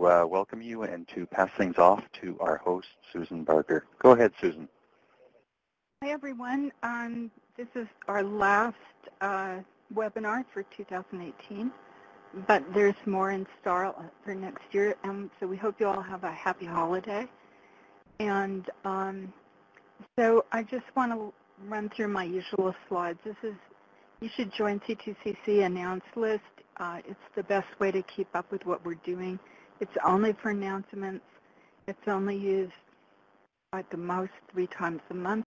to uh, welcome you and to pass things off to our host, Susan Barker. Go ahead, Susan. Hi, everyone. Um, this is our last uh, webinar for 2018, but there's more in store for next year, and so we hope you all have a happy holiday. And um, so I just want to run through my usual slides. This is, you should join C2CC announce list. Uh, it's the best way to keep up with what we're doing. It's only for announcements. It's only used at the most three times a month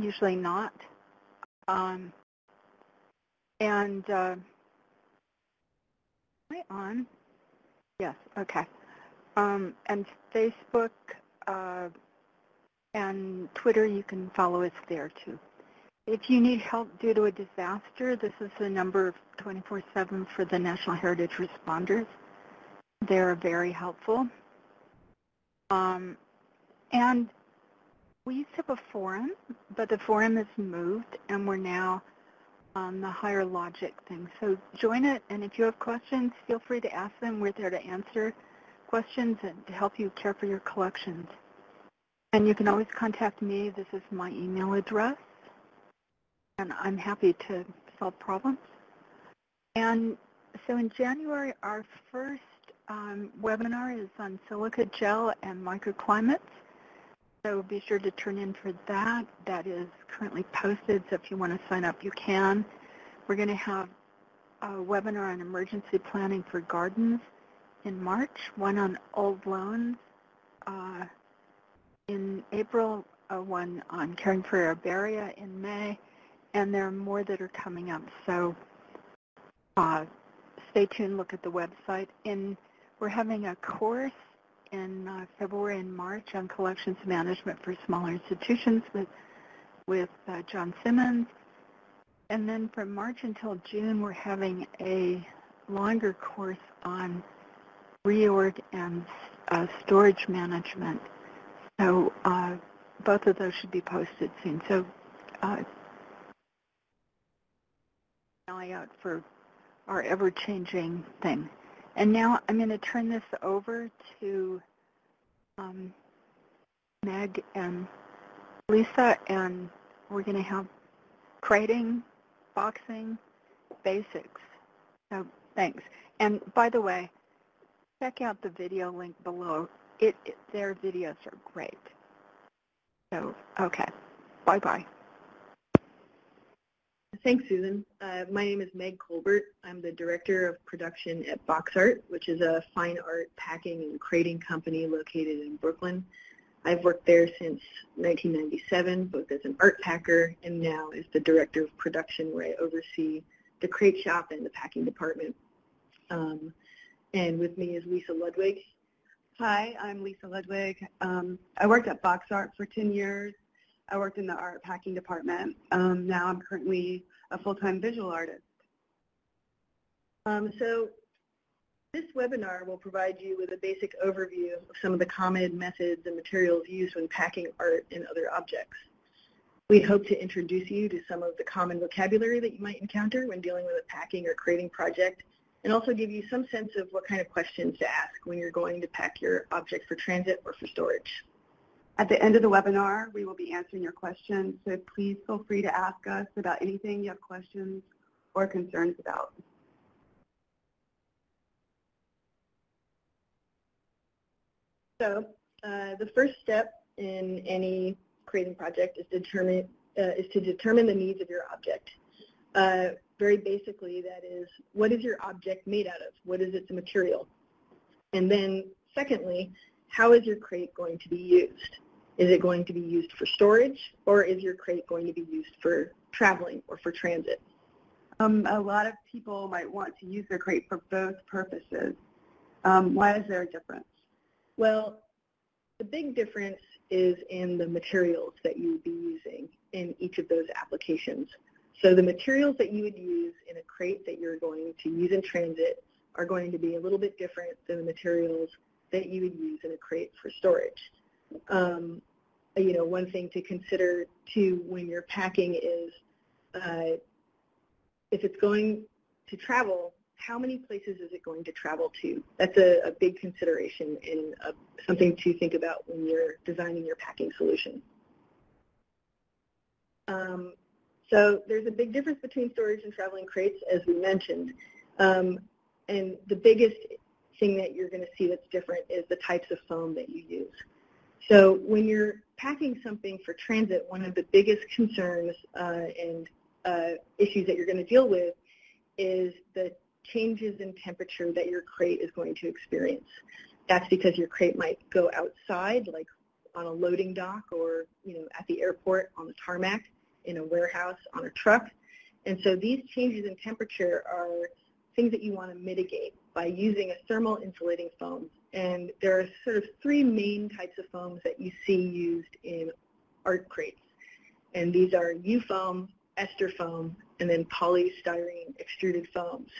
usually not. Um, and uh, am I on? Yes, okay. Um, and Facebook uh, and Twitter, you can follow us there too. If you need help due to a disaster, this is the number 24-7 for the National Heritage Responders. They're very helpful. Um, and we used to have a forum, but the forum has moved, and we're now on the higher logic thing. So join it, and if you have questions, feel free to ask them. We're there to answer questions and to help you care for your collections. And you can always contact me. This is my email address, and I'm happy to solve problems. And so in January, our first um, webinar is on silica gel and microclimates. So be sure to turn in for that. That is currently posted, so if you want to sign up, you can. We're going to have a webinar on emergency planning for gardens in March, one on old loans uh, in April, uh, one on caring for herbaria in May, and there are more that are coming up. So uh, stay tuned, look at the website. In, we're having a course in uh, February and March on collections management for smaller institutions with, with uh, John Simmons. And then from March until June, we're having a longer course on reorg and uh, storage management. So uh, both of those should be posted soon. So uh, eye out for our ever-changing thing. And now I'm going to turn this over to um, Meg and Lisa, and we're going to have crating, boxing, basics. So thanks. And by the way, check out the video link below. It, it their videos are great. So okay, bye bye. Thanks, Susan. Uh, my name is Meg Colbert. I'm the Director of Production at Box Art, which is a fine art packing and crating company located in Brooklyn. I've worked there since 1997, both as an art packer and now as the Director of Production, where I oversee the crate shop and the packing department. Um, and with me is Lisa Ludwig. Hi, I'm Lisa Ludwig. Um, I worked at Box Art for 10 years I worked in the art packing department. Um, now I'm currently a full-time visual artist. Um, so this webinar will provide you with a basic overview of some of the common methods and materials used when packing art and other objects. We hope to introduce you to some of the common vocabulary that you might encounter when dealing with a packing or crating project and also give you some sense of what kind of questions to ask when you're going to pack your object for transit or for storage. At the end of the webinar, we will be answering your questions, so please feel free to ask us about anything you have questions or concerns about. So uh, the first step in any crating project is, determine, uh, is to determine the needs of your object. Uh, very basically, that is, what is your object made out of? What is its material? And then secondly, how is your crate going to be used? Is it going to be used for storage or is your crate going to be used for traveling or for transit? Um, a lot of people might want to use their crate for both purposes. Um, why is there a difference? Well, the big difference is in the materials that you would be using in each of those applications. So the materials that you would use in a crate that you're going to use in transit are going to be a little bit different than the materials that you would use in a crate for storage. Um, you know, one thing to consider too when you're packing is uh, if it's going to travel, how many places is it going to travel to? That's a, a big consideration and uh, something to think about when you're designing your packing solution. Um, so there's a big difference between storage and traveling crates, as we mentioned. Um, and the biggest thing that you're going to see that's different is the types of foam that you use. So when you're packing something for transit, one of the biggest concerns uh, and uh, issues that you're going to deal with is the changes in temperature that your crate is going to experience. That's because your crate might go outside, like on a loading dock or you know at the airport on the tarmac, in a warehouse, on a truck. And so these changes in temperature are things that you want to mitigate by using a thermal insulating foam. And there are sort of three main types of foams that you see used in art crates. And these are U-foam, ester foam, and then polystyrene extruded foams.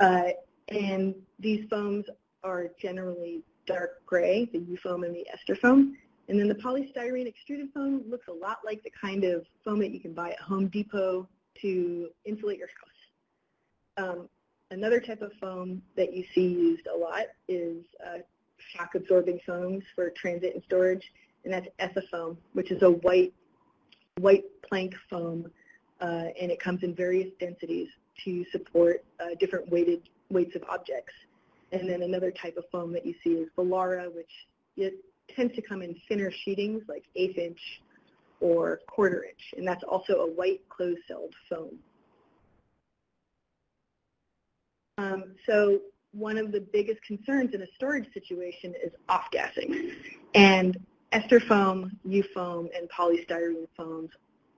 Uh, and these foams are generally dark gray, the U-foam and the ester foam. And then the polystyrene extruded foam looks a lot like the kind of foam that you can buy at Home Depot to insulate your house. Um, another type of foam that you see used a lot is uh, shock absorbing foams for transit and storage, and that's Ethafoam, which is a white white plank foam, uh, and it comes in various densities to support uh, different weighted weights of objects. And then another type of foam that you see is Volara, which it tends to come in thinner sheetings like eighth inch or quarter inch, and that's also a white closed-celled foam. Um, so one of the biggest concerns in a storage situation is off-gassing. And ester foam, U-foam, and polystyrene foams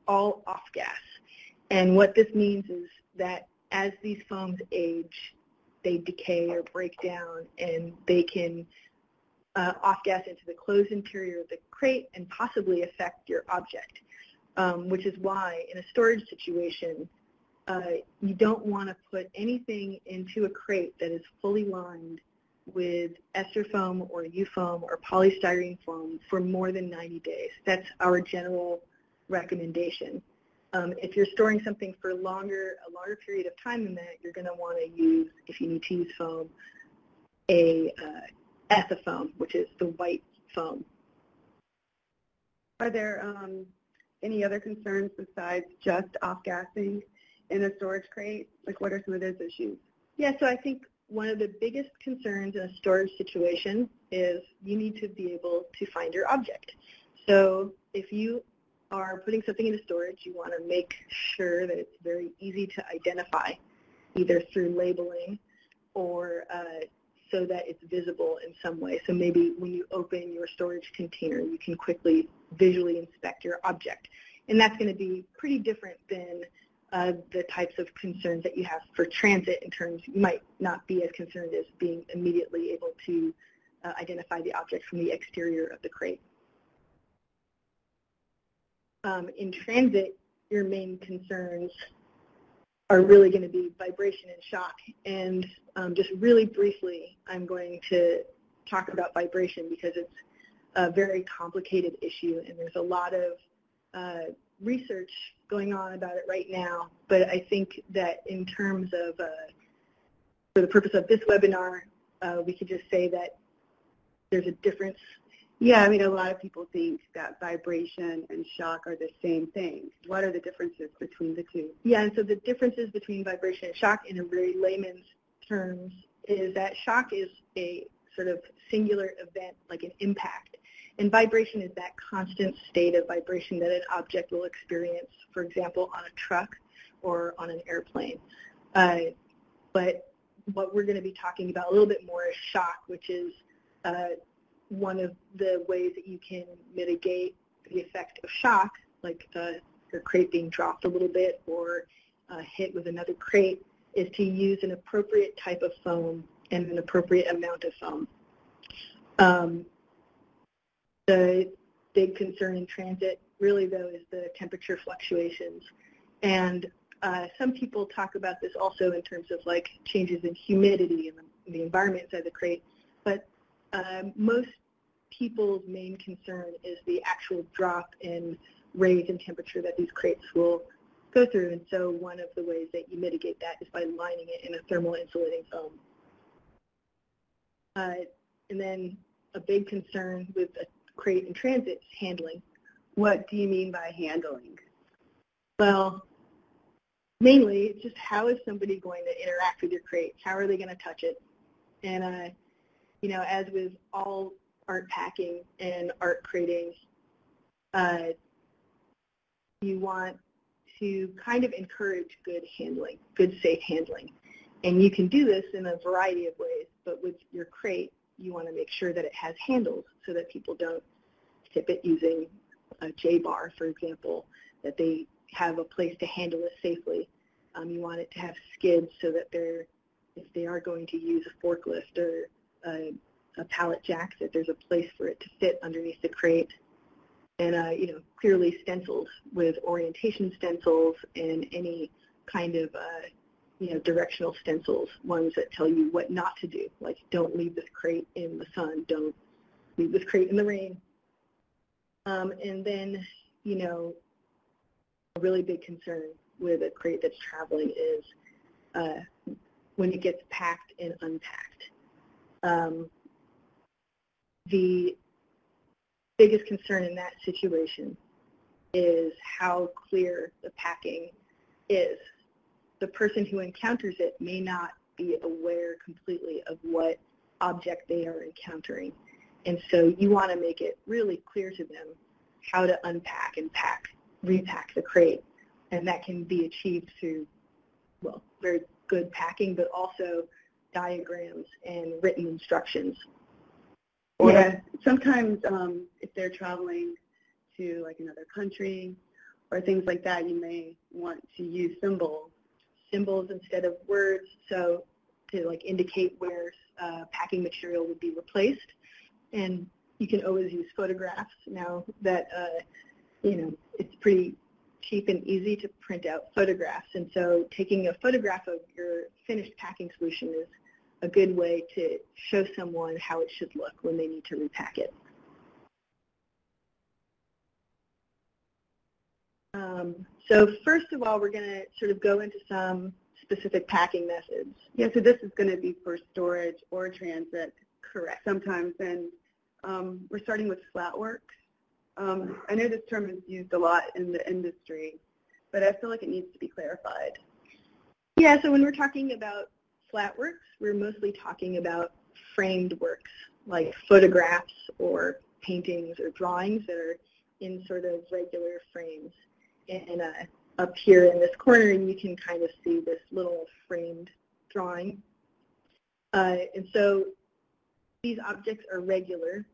all off-gas. And what this means is that as these foams age, they decay or break down, and they can uh, off-gas into the closed interior of the crate and possibly affect your object, um, which is why in a storage situation, uh, you don't want to put anything into a crate that is fully lined with ester foam or U-foam or polystyrene foam for more than 90 days. That's our general recommendation. Um, if you're storing something for longer, a longer period of time than that, you're going to want to use, if you need to use foam, a uh, ethafoam, which is the white foam. Are there um, any other concerns besides just off-gassing in a storage crate? Like what are some of those issues? Yeah, so I think one of the biggest concerns in a storage situation is you need to be able to find your object. So if you are putting something into storage, you want to make sure that it's very easy to identify, either through labeling or uh, so that it's visible in some way. So maybe when you open your storage container, you can quickly visually inspect your object. And that's going to be pretty different than uh, the types of concerns that you have for transit in terms you might not be as concerned as being immediately able to uh, identify the object from the exterior of the crate. Um, in transit, your main concerns are really going to be vibration and shock. And um, just really briefly, I'm going to talk about vibration because it's a very complicated issue and there's a lot of uh, research going on about it right now. But I think that in terms of, uh, for the purpose of this webinar, uh, we could just say that there's a difference yeah, I mean, a lot of people think that vibration and shock are the same thing. What are the differences between the two? Yeah, and so the differences between vibration and shock in a very layman's terms is that shock is a sort of singular event, like an impact. And vibration is that constant state of vibration that an object will experience, for example, on a truck or on an airplane. Uh, but what we're going to be talking about a little bit more is shock, which is uh, one of the ways that you can mitigate the effect of shock, like uh, your crate being dropped a little bit or hit with another crate, is to use an appropriate type of foam and an appropriate amount of foam. Um, the big concern in transit really though is the temperature fluctuations. And uh, some people talk about this also in terms of like changes in humidity in the, in the environment inside the crate. But um, most people's main concern is the actual drop in raise in temperature that these crates will go through. And so one of the ways that you mitigate that is by lining it in a thermal insulating foam. Uh, and then a big concern with crate in transit handling. What do you mean by handling? Well, mainly it's just how is somebody going to interact with your crate? How are they going to touch it? And, uh, you know, as with all art packing and art crating, uh, you want to kind of encourage good handling, good safe handling. And you can do this in a variety of ways, but with your crate, you want to make sure that it has handles so that people don't tip it using a J-bar, for example, that they have a place to handle it safely. Um, you want it to have skids so that they're, if they are going to use a forklift or a, a pallet jack, that there's a place for it to fit underneath the crate. And, uh, you know, clearly stenciled with orientation stencils and any kind of, uh, you know, directional stencils, ones that tell you what not to do, like don't leave this crate in the sun, don't leave this crate in the rain. Um, and then, you know, a really big concern with a crate that's traveling is uh, when it gets packed and unpacked. Um, the biggest concern in that situation is how clear the packing is. The person who encounters it may not be aware completely of what object they are encountering. And so you want to make it really clear to them how to unpack and pack, repack the crate. And that can be achieved through, well, very good packing, but also diagrams and written instructions. Yeah, sometimes um, if they're traveling to like another country or things like that, you may want to use symbols. Symbols instead of words, so to like indicate where uh, packing material would be replaced. And you can always use photographs now that, uh, you know, it's pretty cheap and easy to print out photographs. And so taking a photograph of your finished packing solution is a good way to show someone how it should look when they need to repack it. Um, so first of all, we're going to sort of go into some specific packing methods. Yeah, so this is going to be for storage or transit. Correct. Sometimes, and um, we're starting with flat work. Um, I know this term is used a lot in the industry, but I feel like it needs to be clarified. Yeah, so when we're talking about flat works, we're mostly talking about framed works, like photographs or paintings or drawings that are in sort of regular frames. And uh, up here in this corner, you can kind of see this little framed drawing. Uh, and so these objects are regular,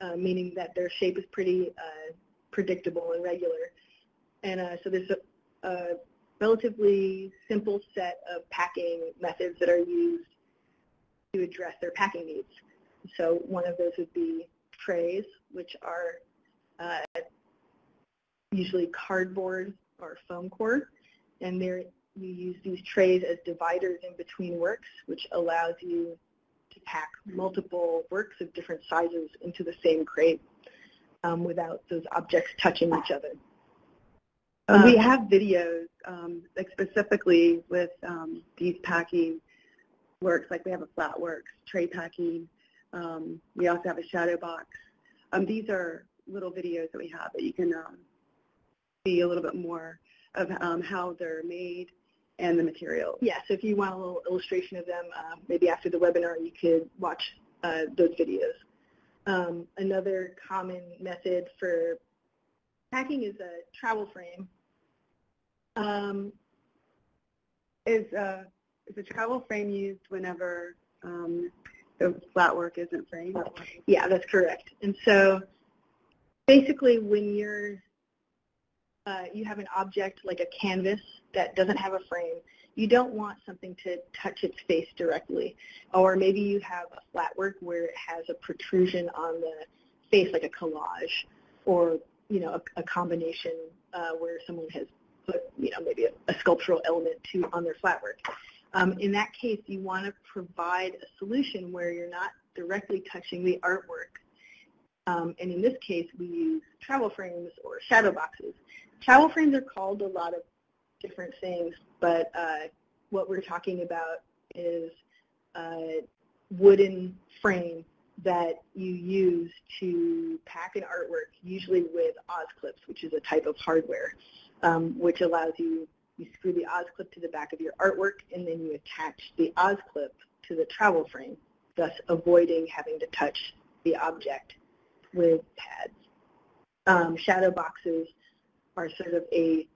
uh, meaning that their shape is pretty uh, predictable and regular. And uh, so there's a, a relatively simple set of packing methods that are used to address their packing needs. So one of those would be trays, which are uh, usually cardboard or foam core, and there you use these trays as dividers in between works, which allows you to pack multiple works of different sizes into the same crate um, without those objects touching each other. Um, we have videos, um, like specifically with um, these packing works, like we have a flat works, tray packing. Um, we also have a shadow box. Um, these are little videos that we have that you can see a little bit more of how they're made and the materials. Yeah, so if you want a little illustration of them, uh, maybe after the webinar you could watch uh, those videos. another common method for packing is a travel frame. Um, is, uh, is a travel frame used whenever um, the flat work isn't framed? Yeah, that's correct. And so basically when you're, uh, you have an object like a canvas that doesn't have a frame, you don't want something to touch its face directly. Or maybe you have a flat work where it has a protrusion on the face like a collage or, you know, a, a combination uh, where someone has put, you know, maybe a, a sculptural element to on their flat work. Um, in that case, you want to provide a solution where you're not directly touching the artwork. Um, and in this case, we use travel frames or shadow boxes. Travel frames are called a lot of different things, but uh, what we're talking about is a wooden frame that you use to pack an artwork, usually with Oz clips, which is a type of hardware, um, which allows you, you screw the Oz clip to the back of your artwork, and then you attach the Oz clip to the travel frame, thus avoiding having to touch the object with pads. Um, shadow boxes are sort of a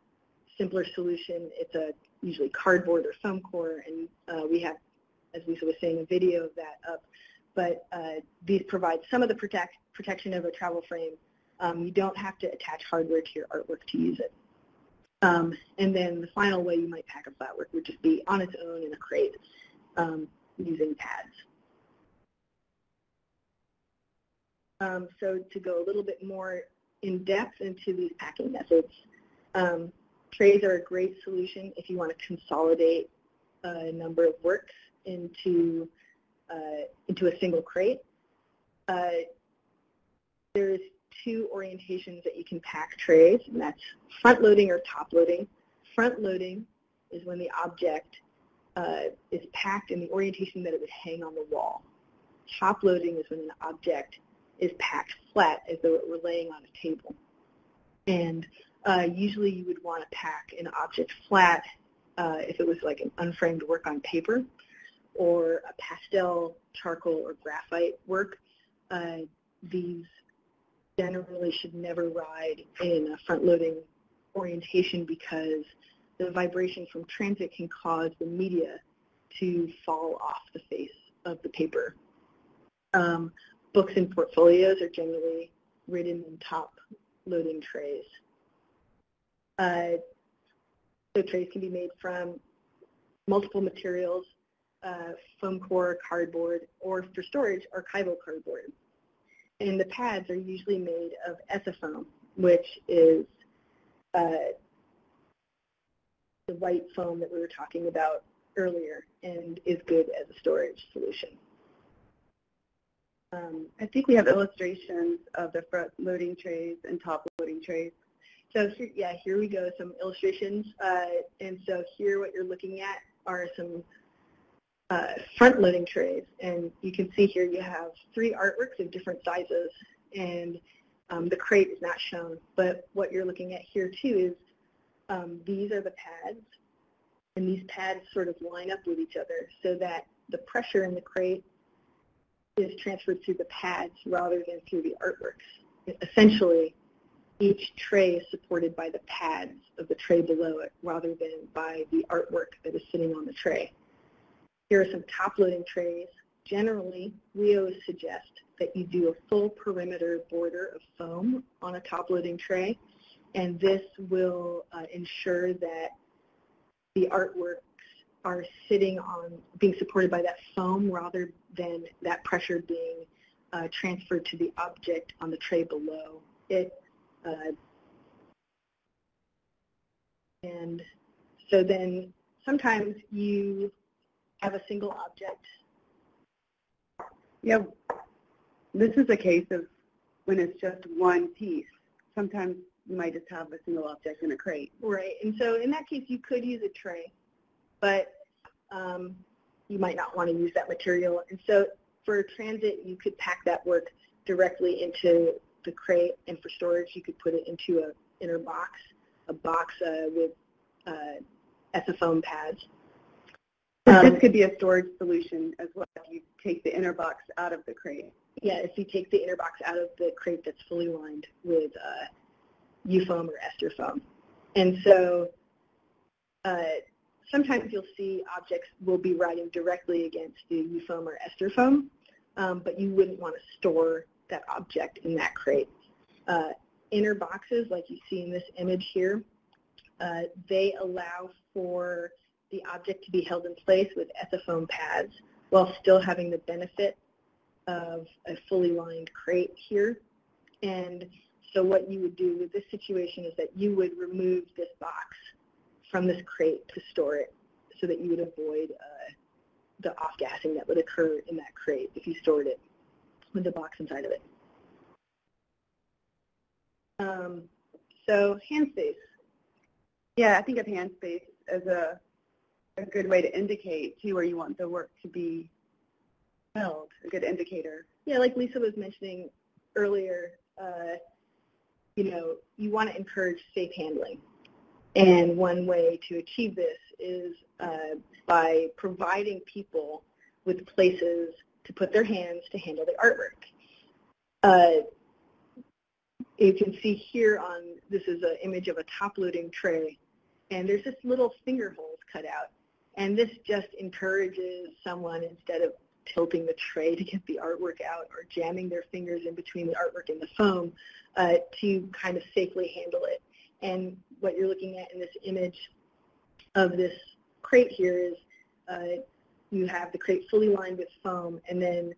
simpler solution. It's a usually cardboard or foam core, and uh, we have, as Lisa was saying, a video of that up. But uh, these provide some of the protect, protection of a travel frame. Um, you don't have to attach hardware to your artwork to use it. Um, and then the final way you might pack a flatwork would just be on its own in a crate um, using pads. Um, so to go a little bit more in depth into these packing methods, um, trays are a great solution if you want to consolidate a number of works into uh, into a single crate. Uh, there's two orientations that you can pack trays, and that's front loading or top loading. Front loading is when the object uh, is packed in the orientation that it would hang on the wall. Top loading is when an object is packed flat as though it were laying on a table. And uh, usually you would want to pack an object flat uh, if it was like an unframed work on paper or a pastel, charcoal, or graphite work. Uh, these generally should never ride in a front-loading orientation because the vibration from transit can cause the media to fall off the face of the paper. Um, books and portfolios are generally written in top loading trays. Uh, so trays can be made from multiple materials, uh, foam core, cardboard, or for storage, archival cardboard. And the pads are usually made of ethafoam, which is uh, the white foam that we were talking about earlier and is good as a storage solution. Um, I think we have illustrations of the front loading trays and top loading trays. So here, yeah, here we go, some illustrations. Uh, and so here what you're looking at are some uh, front-loading trays. And you can see here you have three artworks of different sizes. And um, the crate is not shown. But what you're looking at here too is um, these are the pads. And these pads sort of line up with each other so that the pressure in the crate is transferred through the pads rather than through the artworks. Essentially, each tray is supported by the pads of the tray below it rather than by the artwork that is sitting on the tray. Here are some top-loading trays. Generally, we always suggest that you do a full perimeter border of foam on a top-loading tray, and this will uh, ensure that the artworks are sitting on, being supported by that foam rather than that pressure being uh, transferred to the object on the tray below. It uh, and so then sometimes you have a single object. Yeah, this is a case of when it's just one piece. Sometimes you might just have a single object in a crate. Right, and so in that case you could use a tray, but um, you might not want to use that material. And so for transit, you could pack that work directly into the crate, and for storage, you could put it into a inner box, a box uh, with uh, ethafoam pads. Um, this could be a storage solution as well if you take the inner box out of the crate. Yeah, if you take the inner box out of the crate that's fully lined with uh, U-foam or ester foam. And so uh, sometimes you'll see objects will be riding directly against the U-foam or ester foam, um, but you wouldn't want to store that object in that crate. Uh, inner boxes, like you see in this image here, uh, they allow for the object to be held in place with ethafoam pads while still having the benefit of a fully lined crate here. And so what you would do with this situation is that you would remove this box from this crate to store it so that you would avoid uh, the off-gassing that would occur in that crate if you stored it with the box inside of it. Um, so hand space. Yeah, I think of hand space as a, a good way to indicate to where you want the work to be held, a good indicator. Yeah, like Lisa was mentioning earlier, uh, you know, you want to encourage safe handling. And one way to achieve this is uh, by providing people with places to put their hands to handle the artwork. Uh, you can see here on, this is an image of a top-loading tray, and there's just little finger holes cut out. And this just encourages someone, instead of tilting the tray to get the artwork out or jamming their fingers in between the artwork and the foam, uh, to kind of safely handle it. And what you're looking at in this image of this crate here is uh, you have the crate fully lined with foam, and then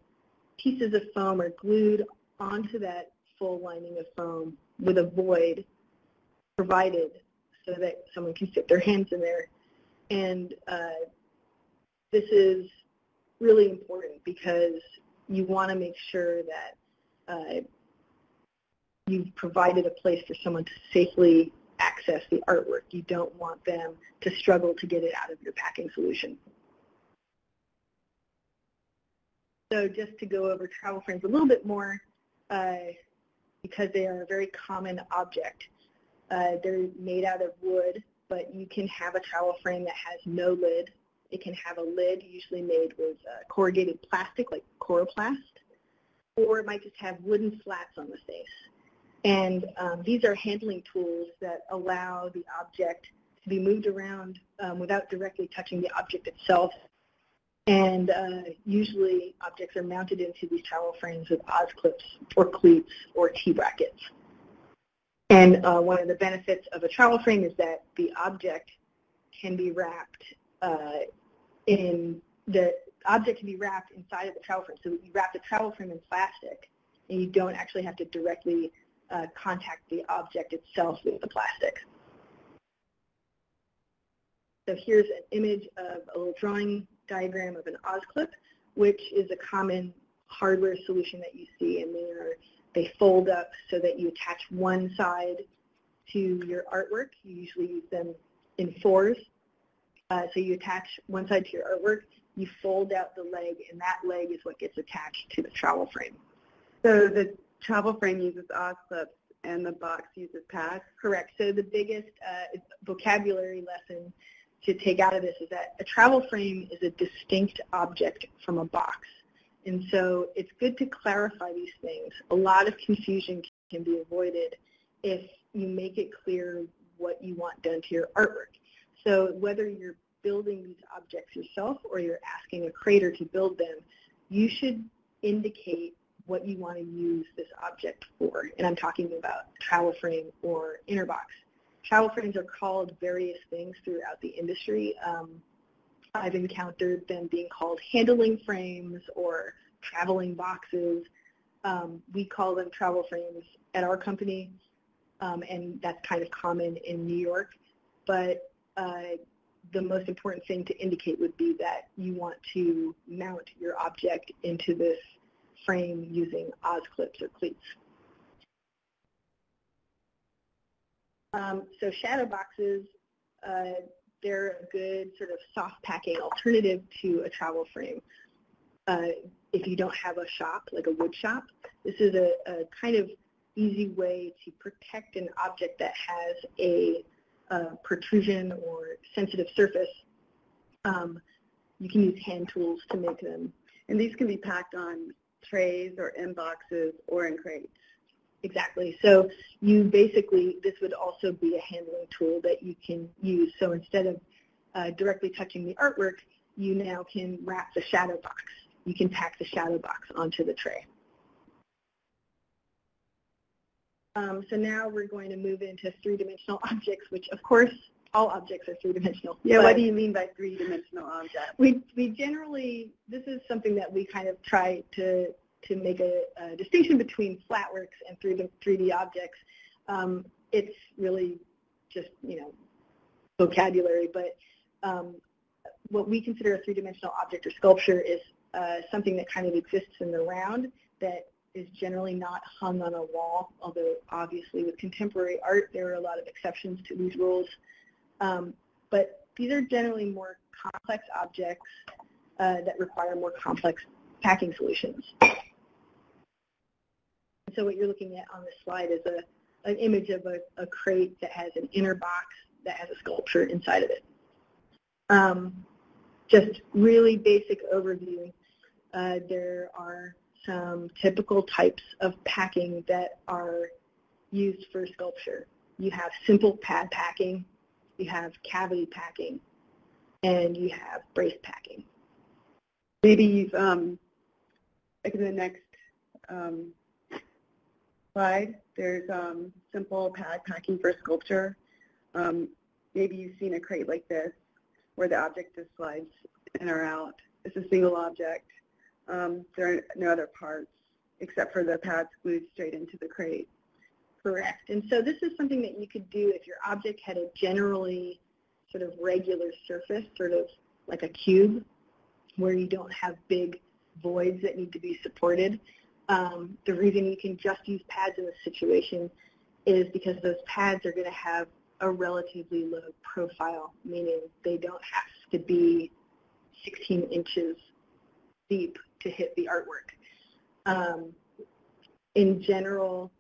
pieces of foam are glued onto that full lining of foam with a void provided so that someone can fit their hands in there. And uh, this is really important because you want to make sure that uh, you've provided a place for someone to safely access the artwork. You don't want them to struggle to get it out of your packing solution. So just to go over travel frames a little bit more, uh, because they are a very common object. Uh, they're made out of wood, but you can have a travel frame that has no lid. It can have a lid, usually made with uh, corrugated plastic, like Coroplast, or it might just have wooden slats on the face. And um, these are handling tools that allow the object to be moved around um, without directly touching the object itself and uh, usually objects are mounted into these travel frames with Oz clips or cleats or T-brackets. And uh, one of the benefits of a travel frame is that the object can be wrapped uh, in the object can be wrapped inside of the travel frame. So you wrap the travel frame in plastic, and you don't actually have to directly uh, contact the object itself with the plastic. So here's an image of a little drawing diagram of an OzClip, which is a common hardware solution that you see, and they are they fold up so that you attach one side to your artwork. You usually use them in fours. Uh, so you attach one side to your artwork, you fold out the leg, and that leg is what gets attached to the travel frame. So the travel frame uses Oz clips and the box uses pads? Correct. So the biggest uh, vocabulary lesson to take out of this is that a travel frame is a distinct object from a box. And so it's good to clarify these things. A lot of confusion can be avoided if you make it clear what you want done to your artwork. So whether you're building these objects yourself or you're asking a creator to build them, you should indicate what you want to use this object for. And I'm talking about travel frame or inner box. Travel frames are called various things throughout the industry. Um, I've encountered them being called handling frames or traveling boxes. Um, we call them travel frames at our company, um, and that's kind of common in New York. But uh, the most important thing to indicate would be that you want to mount your object into this frame using Oz clips or cleats. Um, so shadow boxes, uh, they're a good sort of soft packing alternative to a travel frame. Uh, if you don't have a shop, like a wood shop, this is a, a kind of easy way to protect an object that has a, a protrusion or sensitive surface. Um, you can use hand tools to make them. And these can be packed on trays or in boxes or in crates. Exactly. So you basically, this would also be a handling tool that you can use. So instead of uh, directly touching the artwork, you now can wrap the shadow box. You can pack the shadow box onto the tray. Um, so now we're going to move into three-dimensional objects, which of course all objects are three-dimensional. Yeah, what do you mean by three-dimensional objects? We, we generally, this is something that we kind of try to to make a, a distinction between flatworks and 3D, 3D objects. Um, it's really just, you know, vocabulary, but um, what we consider a three-dimensional object or sculpture is uh, something that kind of exists in the round that is generally not hung on a wall, although obviously with contemporary art there are a lot of exceptions to these rules. Um, but these are generally more complex objects uh, that require more complex packing solutions. So what you're looking at on this slide is a, an image of a, a crate that has an inner box that has a sculpture inside of it. Um, just really basic overview. Uh, there are some typical types of packing that are used for sculpture. You have simple pad packing, you have cavity packing, and you have brace packing. Maybe you've, um, like in the next um, slide, there's um, simple pad packing for sculpture. Um, maybe you've seen a crate like this where the object just slides in or out. It's a single object. Um, there are no other parts except for the pads glued straight into the crate. Correct. And so this is something that you could do if your object had a generally sort of regular surface, sort of like a cube, where you don't have big voids that need to be supported. Um, the reason you can just use pads in this situation is because those pads are going to have a relatively low profile, meaning they don't have to be 16 inches deep to hit the artwork. Um, in general,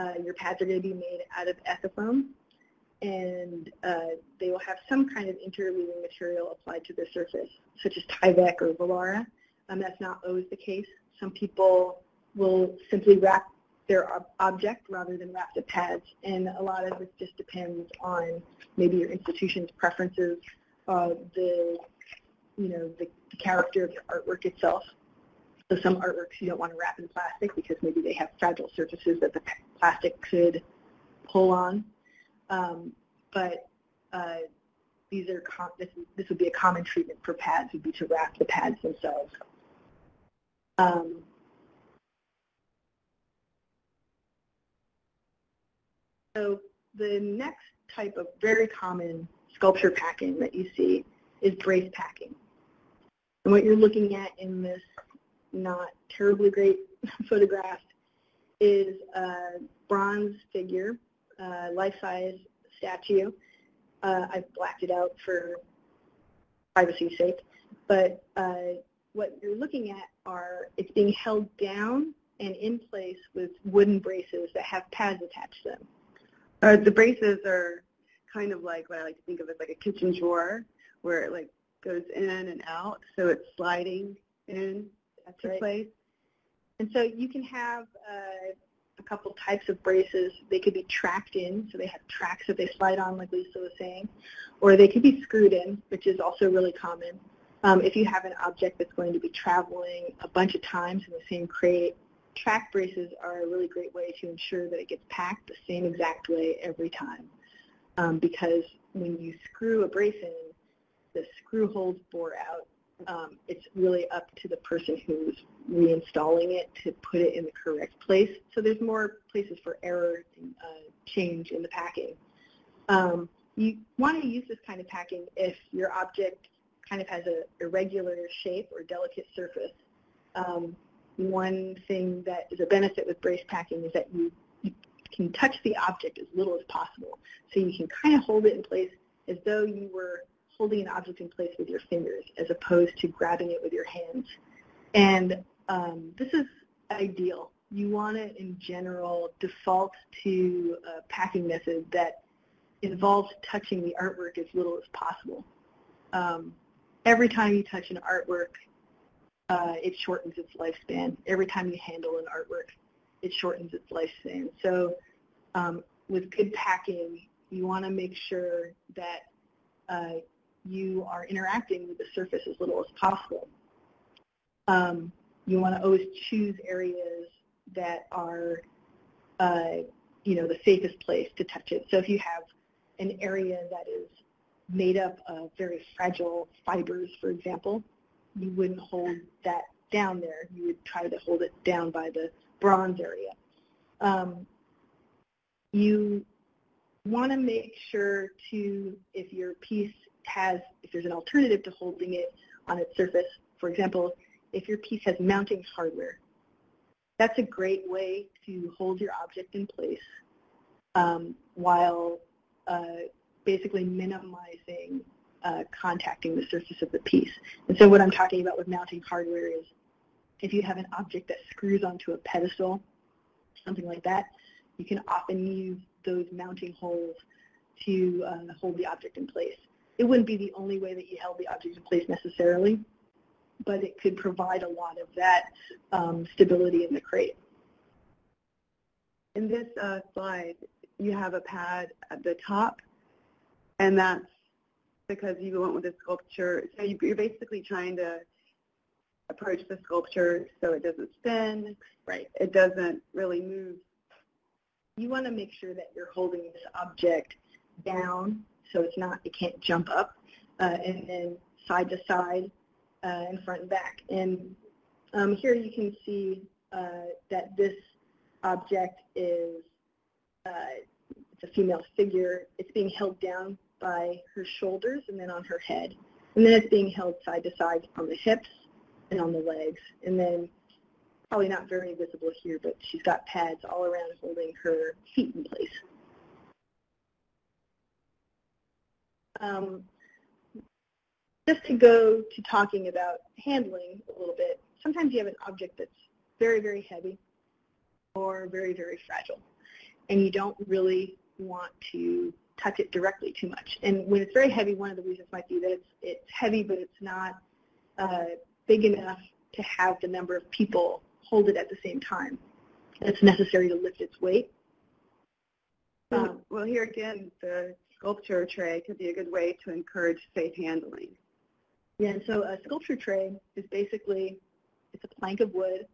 uh, your pads are going to be made out of ethafoam, and uh, they will have some kind of interleaving material applied to the surface, such as Tyvek or Volara. Um, that's not always the case. Some people will simply wrap their ob object rather than wrap the pads, and a lot of this just depends on maybe your institution's preferences, uh, the you know the, the character of your artwork itself. So some artworks you don't want to wrap in plastic because maybe they have fragile surfaces that the plastic could pull on. Um, but uh, these are this, this would be a common treatment for pads would be to wrap the pads themselves. Um, so the next type of very common sculpture packing that you see is brace packing. And what you're looking at in this not terribly great photograph is a bronze figure, uh, life-size statue. Uh, I've blacked it out for privacy's sake. But uh, what you're looking at are, it's being held down and in place with wooden braces that have pads attached to them. Uh, the braces are kind of like what I like to think of as like a kitchen drawer where it like goes in and out, so it's sliding in that's right. place. And so you can have uh, a couple types of braces. They could be tracked in, so they have tracks that they slide on, like Lisa was saying, or they could be screwed in, which is also really common. Um, if you have an object that's going to be traveling a bunch of times in the same crate, track braces are a really great way to ensure that it gets packed the same exact way every time. Um, because when you screw a brace in, the screw holes bore out um, it's really up to the person who's reinstalling it to put it in the correct place. So there's more places for error and uh, change in the packing. Um, you want to use this kind of packing if your object kind of has a irregular shape or delicate surface. Um, one thing that is a benefit with brace packing is that you, you can touch the object as little as possible. So you can kind of hold it in place as though you were holding an object in place with your fingers as opposed to grabbing it with your hands. And um, this is ideal. You want to, in general, default to a packing method that involves touching the artwork as little as possible. Um, every time you touch an artwork, uh, it shortens its lifespan. Every time you handle an artwork, it shortens its lifespan. So um, with good packing, you want to make sure that uh, you are interacting with the surface as little as possible. Um, you want to always choose areas that are, uh, you know, the safest place to touch it. So if you have an area that is made up of very fragile fibers, for example, you wouldn't hold that down there. You would try to hold it down by the bronze area. Um, you want to make sure to, if your piece has, if there's an alternative to holding it on its surface, for example, if your piece has mounting hardware, that's a great way to hold your object in place um, while uh, basically minimizing uh, contacting the surface of the piece. And so what I'm talking about with mounting hardware is if you have an object that screws onto a pedestal, something like that, you can often use those mounting holes to uh, hold the object in place. It wouldn't be the only way that you held the object in place necessarily, but it could provide a lot of that um, stability in the crate. In this uh, slide, you have a pad at the top, and that's because you went with the sculpture. So you're basically trying to approach the sculpture so it doesn't spin, right? It doesn't really move. You want to make sure that you're holding this object down so it's not, it can't jump up, uh, and then side to side uh, and front and back. And um, here you can see uh, that this object is uh, it's a female figure. It's being held down by her shoulders and then on her head. And then it's being held side to side on the hips and on the legs. And then probably not very visible here, but she's got pads all around holding her feet in place. Um, just to go to talking about handling a little bit, sometimes you have an object that's very, very heavy or very, very fragile, and you don't really want to touch it directly too much. And when it's very heavy, one of the reasons might be that it's, it's heavy, but it's not uh, big enough to have the number of people hold it at the same time. It's necessary to lift its weight. Um, well, here again, the sculpture tray could be a good way to encourage safe handling. Yeah, so a sculpture tray is basically, it's a plank of wood,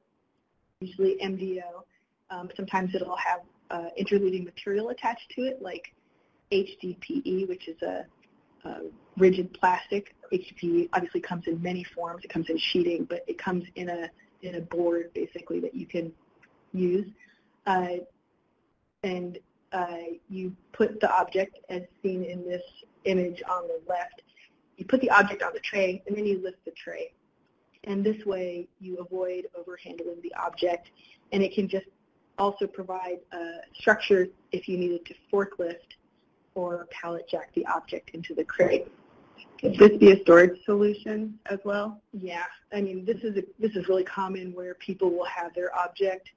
usually MDO. Um, sometimes it'll have uh, interleaving material attached to it, like HDPE, which is a, a rigid plastic. HDPE obviously comes in many forms. It comes in sheeting, but it comes in a in a board basically that you can use. Uh, and Uh, you put the object, as seen in this image on the left, you put the object on the tray, and then you lift the tray. And this way, you avoid overhandling the object, and it can just also provide a structure if you needed to forklift or pallet jack the object into the crate. Could this be a storage solution as well? Yeah, I mean this is a, this is really common where people will have their object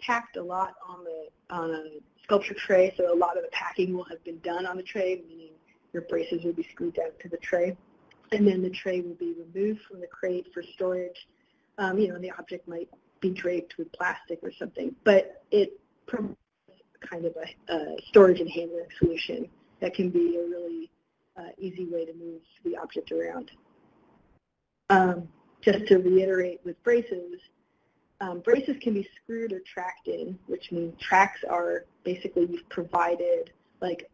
packed a lot on the on a sculpture tray, so a lot of the packing will have been done on the tray, meaning your braces will be screwed down to the tray, and then the tray will be removed from the crate for storage. Um, you know, the object might be draped with plastic or something, but it provides kind of a, a storage and handling solution that can be a really uh, easy way to move the object around. Um, just to reiterate with braces, um, braces can be screwed or tracked in, which means tracks are basically you've provided, like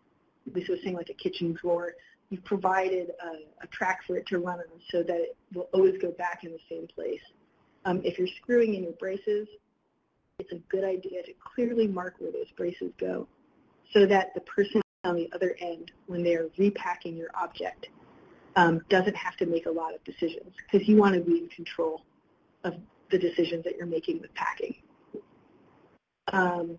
Lisa was saying, like a kitchen drawer, you've provided a, a track for it to run on so that it will always go back in the same place. Um, if you're screwing in your braces, it's a good idea to clearly mark where those braces go so that the person on the other end, when they're repacking your object, um, doesn't have to make a lot of decisions because you want to be in control of the decisions that you're making with packing. Um,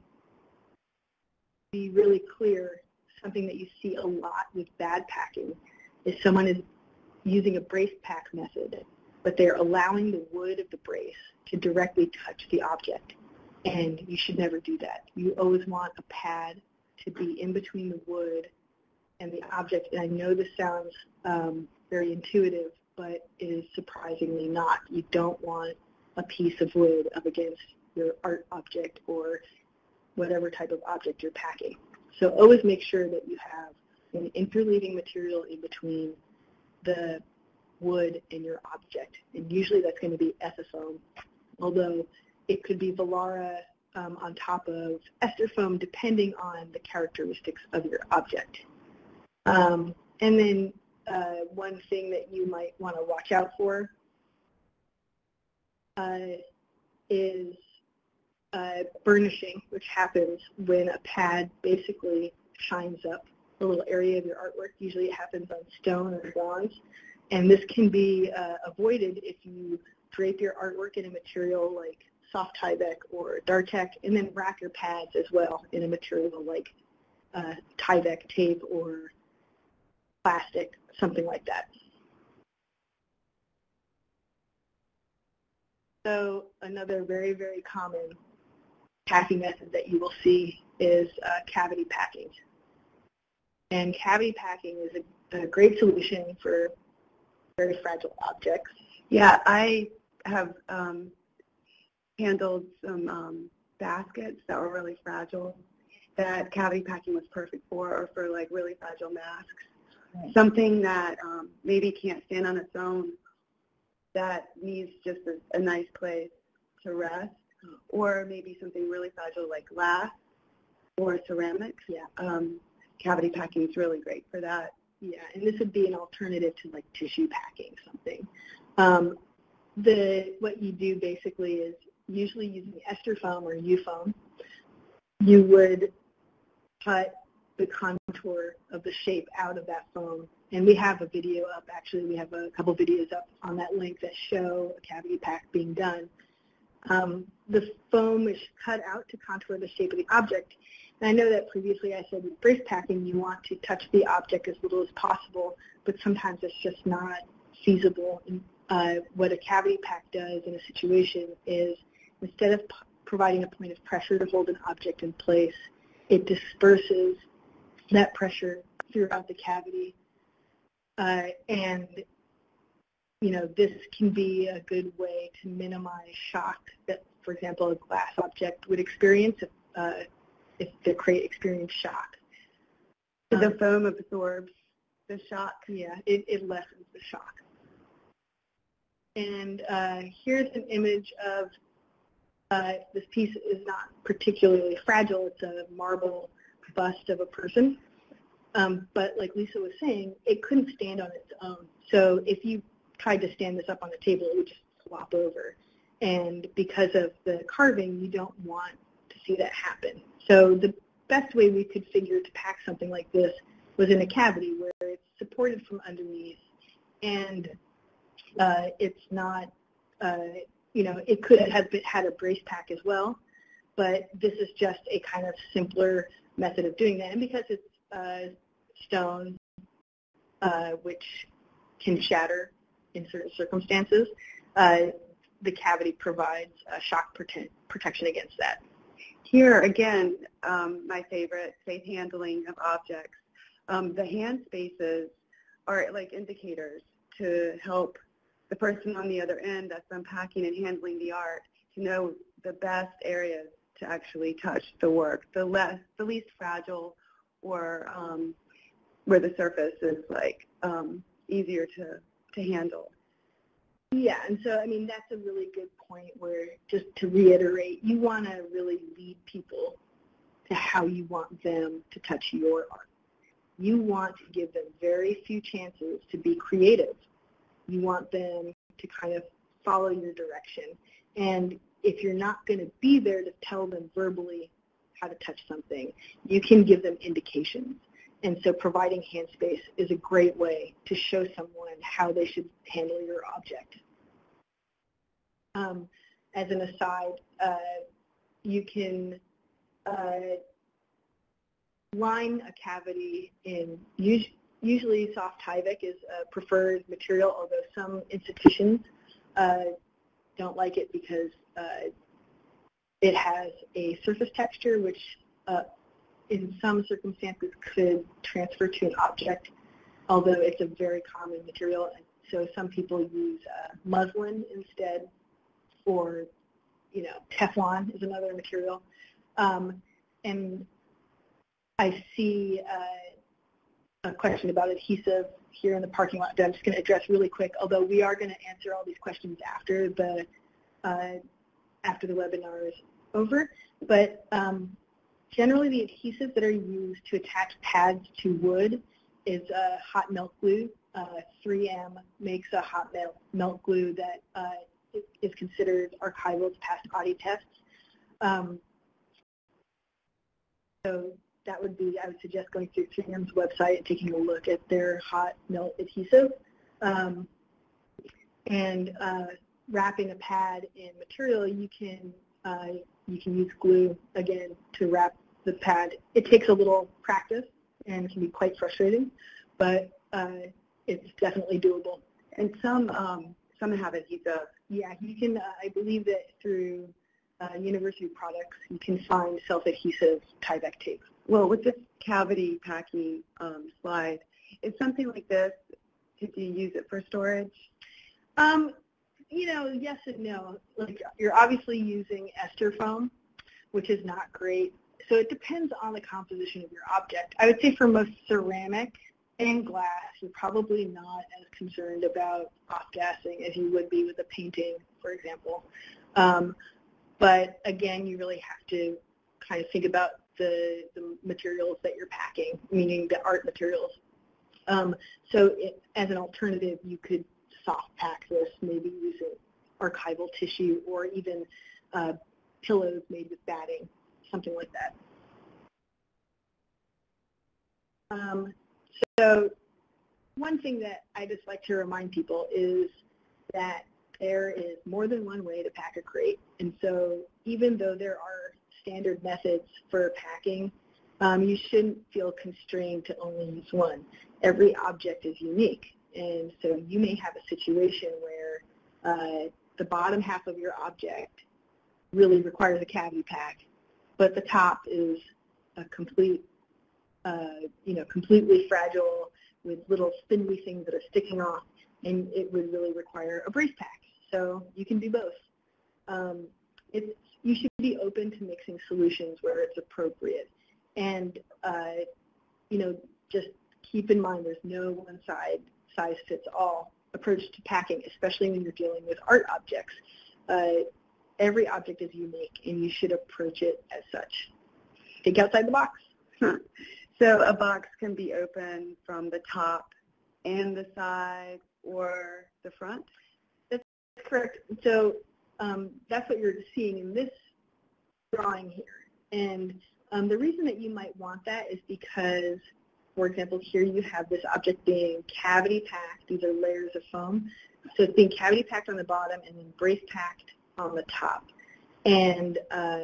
be really clear, something that you see a lot with bad packing is someone is using a brace pack method, but they're allowing the wood of the brace to directly touch the object. And you should never do that. You always want a pad to be in between the wood and the object. And I know this sounds um, very intuitive, but it is surprisingly not. You don't want a piece of wood up against your art object or whatever type of object you're packing. So always make sure that you have an interleaving material in between the wood and your object. And usually that's going to be ethafoam, although it could be Volara um, on top of ester foam depending on the characteristics of your object. Um, and then uh, one thing that you might want to watch out for is uh, burnishing, which happens when a pad basically shines up a little area of your artwork. Usually it happens on stone or bronze. And this can be uh, avoided if you drape your artwork in a material like soft Tyvek or Dartek, and then wrap your pads as well in a material like uh, Tyvek tape or plastic, something like that. So another very, very common packing method that you will see is uh, cavity packing. And cavity packing is a, a great solution for very fragile objects. Yeah, I have um, handled some um, baskets that were really fragile that cavity packing was perfect for or for like really fragile masks. Right. Something that um, maybe can't stand on its own that needs just a, a nice place to rest or maybe something really fragile like glass or ceramics. Yeah. Um, cavity packing is really great for that. Yeah, and this would be an alternative to like tissue packing something. Um, the what you do basically is usually using ester foam or U foam, you would cut the contour of the shape out of that foam. And we have a video up, actually we have a couple videos up on that link that show a cavity pack being done. Um, the foam is cut out to contour the shape of the object. And I know that previously I said with brace packing you want to touch the object as little as possible, but sometimes it's just not feasible. And, uh, what a cavity pack does in a situation is instead of providing a point of pressure to hold an object in place, it disperses that pressure throughout the cavity. Uh, and, you know, this can be a good way to minimize shock that, for example, a glass object would experience if, uh, if the crate experienced shock. So the um, foam absorbs the shock? Yeah, it, it lessens the shock. And uh, here's an image of uh, this piece is not particularly fragile. It's a marble bust of a person. Um, but like Lisa was saying, it couldn't stand on its own. So if you tried to stand this up on the table, it would just flop over. And because of the carving, you don't want to see that happen. So the best way we could figure to pack something like this was in a cavity where it's supported from underneath and uh, it's not uh, you know, it could have been, had a brace pack as well, but this is just a kind of simpler method of doing that. And because it's stone, uh, which can shatter in certain circumstances, uh, the cavity provides a shock prote protection against that. Here, again, um, my favorite, safe handling of objects. Um, the hand spaces are like indicators to help the person on the other end that's unpacking and handling the art to know the best areas to actually touch the work, the less, the least fragile, or um, where the surface is like um, easier to to handle. Yeah, and so I mean that's a really good point. Where just to reiterate, you want to really lead people to how you want them to touch your art. You want to give them very few chances to be creative you want them to kind of follow your direction. And if you're not going to be there to tell them verbally how to touch something, you can give them indications. And so providing hand space is a great way to show someone how they should handle your object. Um, as an aside, uh, you can uh, line a cavity in usually soft Tyvek is a preferred material, although some institutions uh, don't like it because uh, it has a surface texture which uh, in some circumstances could transfer to an object, although it's a very common material. And so some people use uh, muslin instead, or you know, Teflon is another material. Um, and I see uh, a question about adhesive here in the parking lot that I'm just going to address really quick, although we are going to answer all these questions after the uh, after the webinar is over. But um, generally the adhesives that are used to attach pads to wood is uh, hot melt glue. Uh, 3M makes a hot melt, melt glue that uh, is considered archival to past Oddy tests. Um, so that would be, I would suggest going through 3M's website and taking a look at their hot melt adhesive. Um, and uh, wrapping a pad in material, you can uh, you can use glue again to wrap the pad. It takes a little practice and can be quite frustrating, but uh, it's definitely doable. And some um, some have adhesive. Yeah, you can. Uh, I believe that through uh, university products, you can find self-adhesive Tyvek tape. Well, with this cavity packing um, slide, is something like this, did you use it for storage? Um, you know, yes and no. Like you're obviously using ester foam, which is not great. So it depends on the composition of your object. I would say for most ceramic and glass, you're probably not as concerned about off-gassing as you would be with a painting, for example. Um, but again, you really have to kind of think about the, the materials that you're packing, meaning the art materials. Um, so it, as an alternative, you could soft pack this, maybe using archival tissue or even uh, pillows made with batting, something like that. Um, so one thing that I just like to remind people is that there is more than one way to pack a crate. And so even though there are standard methods for packing, um, you shouldn't feel constrained to only use one. Every object is unique. And so you may have a situation where uh, the bottom half of your object really requires a cavity pack, but the top is a complete, uh, you know, completely fragile with little spindly things that are sticking off, and it would really require a brace pack. So you can do both. Um, it's, you should be open to mixing solutions where it's appropriate. And, uh, you know, just keep in mind there's no one side size fits all approach to packing, especially when you're dealing with art objects. Uh, every object is unique, and you should approach it as such. Think outside the box. Huh. So a box can be open from the top and the side or the front? That's correct. So um, that's what you're seeing in this drawing here. And um, the reason that you might want that is because for example, here you have this object being cavity packed. These are layers of foam. So it's being cavity packed on the bottom and then brace packed on the top. And, uh,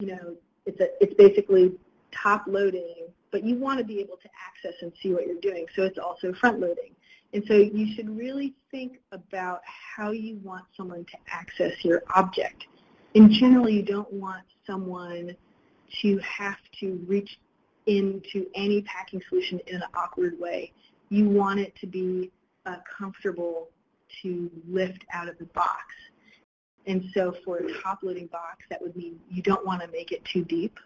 you know, it's, a, it's basically top loading, but you want to be able to access and see what you're doing. So it's also front loading. And so you should really think about how you want someone to access your object. In general, you don't want someone to have to reach into any packing solution in an awkward way. You want it to be uh, comfortable to lift out of the box. And so for a top-loading box, that would mean you don't want to make it too deep.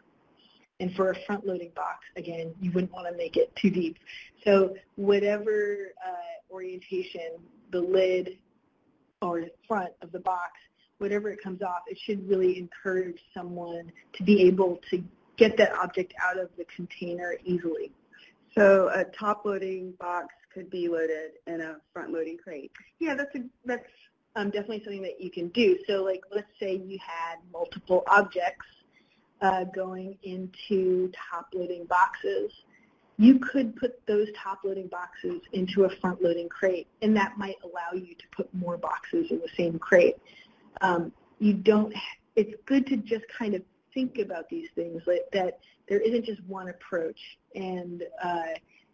And for a front-loading box, again, you wouldn't want to make it too deep. So whatever uh, orientation, the lid or the front of the box, whatever it comes off, it should really encourage someone to be able to get that object out of the container easily. So a top-loading box could be loaded in a front-loading crate. Yeah, that's a, that's um, definitely something that you can do. So like let's say you had multiple objects uh, going into top-loading boxes. You could put those top-loading boxes into a front-loading crate, and that might allow you to put more boxes in the same crate. Um, you don't. It's good to just kind of think about these things, like that there isn't just one approach. And, uh,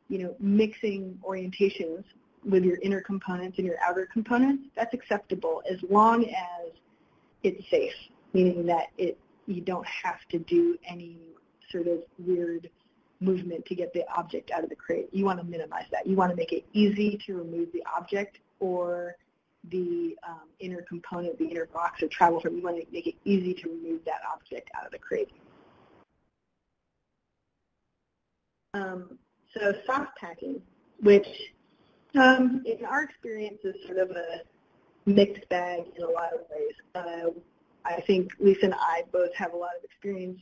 you know, mixing orientations with your inner components and your outer components, that's acceptable as long as it's safe, meaning that it you don't have to do any sort of weird movement to get the object out of the crate. You want to minimize that. You want to make it easy to remove the object or the um, inner component, the inner box or travel from. You want to make it easy to remove that object out of the crate. Um, so soft packing, which um, in our experience is sort of a mixed bag in a lot of ways. Uh, I think Lisa and I both have a lot of experience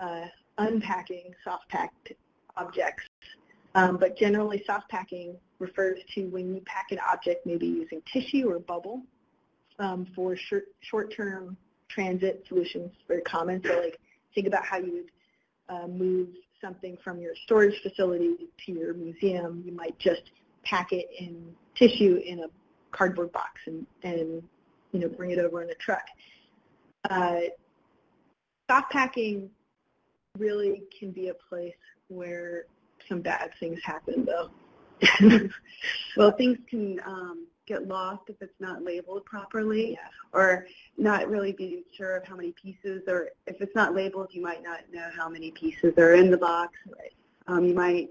uh, unpacking soft packed objects um, but generally, soft packing refers to when you pack an object maybe using tissue or bubble um, for short-term transit solutions, very common. So like think about how you would uh, move something from your storage facility to your museum. You might just pack it in tissue in a cardboard box and, and you know, bring it over in a truck. Uh, soft packing really can be a place where some bad things happen, though. well, things can um, get lost if it's not labeled properly yeah. or not really being sure of how many pieces or if it's not labeled you might not know how many pieces are in the box. Right. Um, you might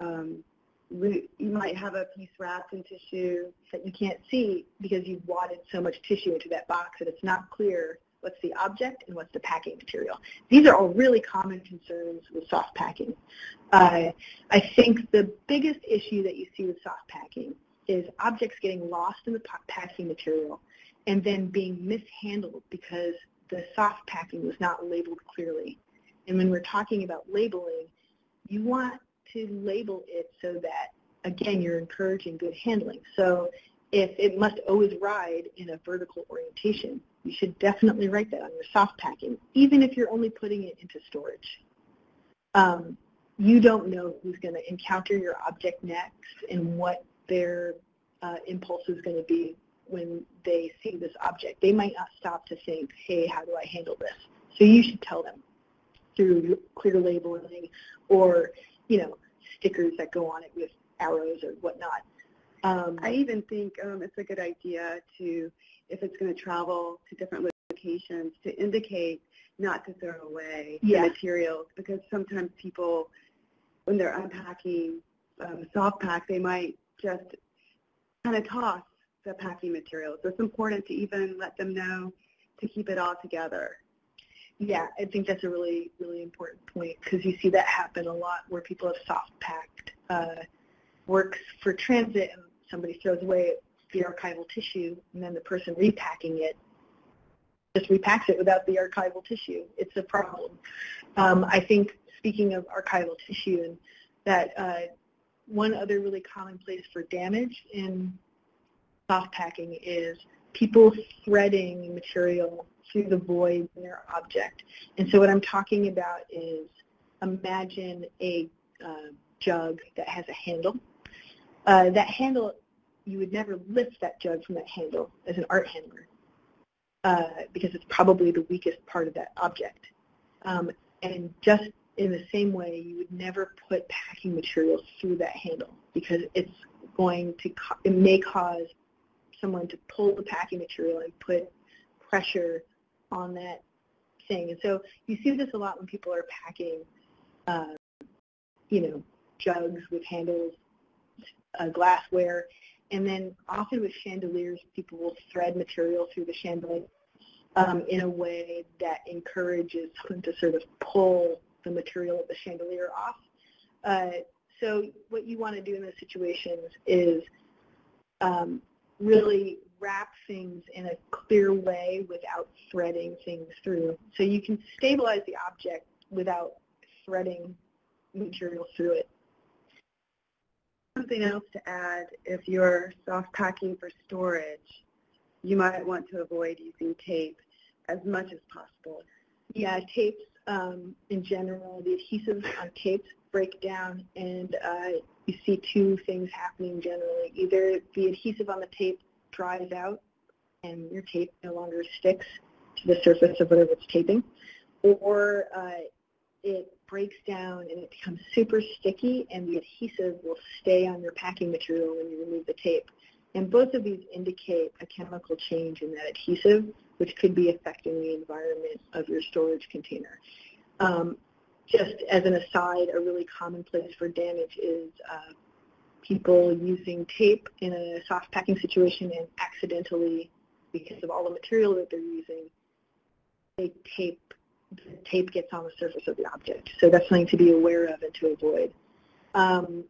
um, you might have a piece wrapped in tissue that you can't see because you've wadded so much tissue into that box that it's not clear what's the object and what's the packing material. These are all really common concerns with soft packing. Uh, I think the biggest issue that you see with soft packing is objects getting lost in the packing material and then being mishandled because the soft packing was not labeled clearly. And when we're talking about labeling, you want to label it so that, again, you're encouraging good handling. So if it must always ride in a vertical orientation, you should definitely write that on your soft packing, even if you're only putting it into storage. Um, you don't know who's going to encounter your object next and what their uh, impulse is going to be when they see this object. They might not stop to think, hey, how do I handle this? So you should tell them through clear labeling or, you know, stickers that go on it with arrows or whatnot. Um, I even think um, it's a good idea to, if it's going to travel to different locations, to indicate not to throw away yeah. the materials because sometimes people, when they're unpacking um, soft pack, they might just kind of toss the packing materials. So it's important to even let them know to keep it all together. Yeah, I think that's a really, really important point because you see that happen a lot where people have soft packed uh, works for transit and somebody throws away the archival tissue and then the person repacking it just repacks it without the archival tissue. It's a problem. Um, I think speaking of archival tissue and that uh, one other really common place for damage in soft packing is people threading material through the void in their object. And so what I'm talking about is imagine a uh, jug that has a handle. Uh, that handle, you would never lift that jug from that handle as an art handler uh, because it's probably the weakest part of that object. Um, and just in the same way, you would never put packing materials through that handle because it's going to, it may cause someone to pull the packing material and put pressure on that thing. And so you see this a lot when people are packing, uh, you know, jugs with handles, uh, glassware, and then often with chandeliers, people will thread material through the chandelier um, in a way that encourages them to sort of pull the material of the chandelier off. Uh, so what you want to do in those situations is um, really wrap things in a clear way without threading things through. So you can stabilize the object without threading material through it. Something else to add, if you're soft packing for storage, you might want to avoid using tape as much as possible. Yeah, tapes um, in general, the adhesives on tapes break down and uh, you see two things happening generally. Either the adhesive on the tape dries out and your tape no longer sticks to the surface of whatever it's taping, or uh, it breaks down and it becomes super sticky and the adhesive will stay on your packing material when you remove the tape. And both of these indicate a chemical change in that adhesive, which could be affecting the environment of your storage container. Um, just as an aside, a really common place for damage is uh, people using tape in a soft packing situation and accidentally, because of all the material that they're using, they tape the tape gets on the surface of the object. So that's something to be aware of and to avoid. Um,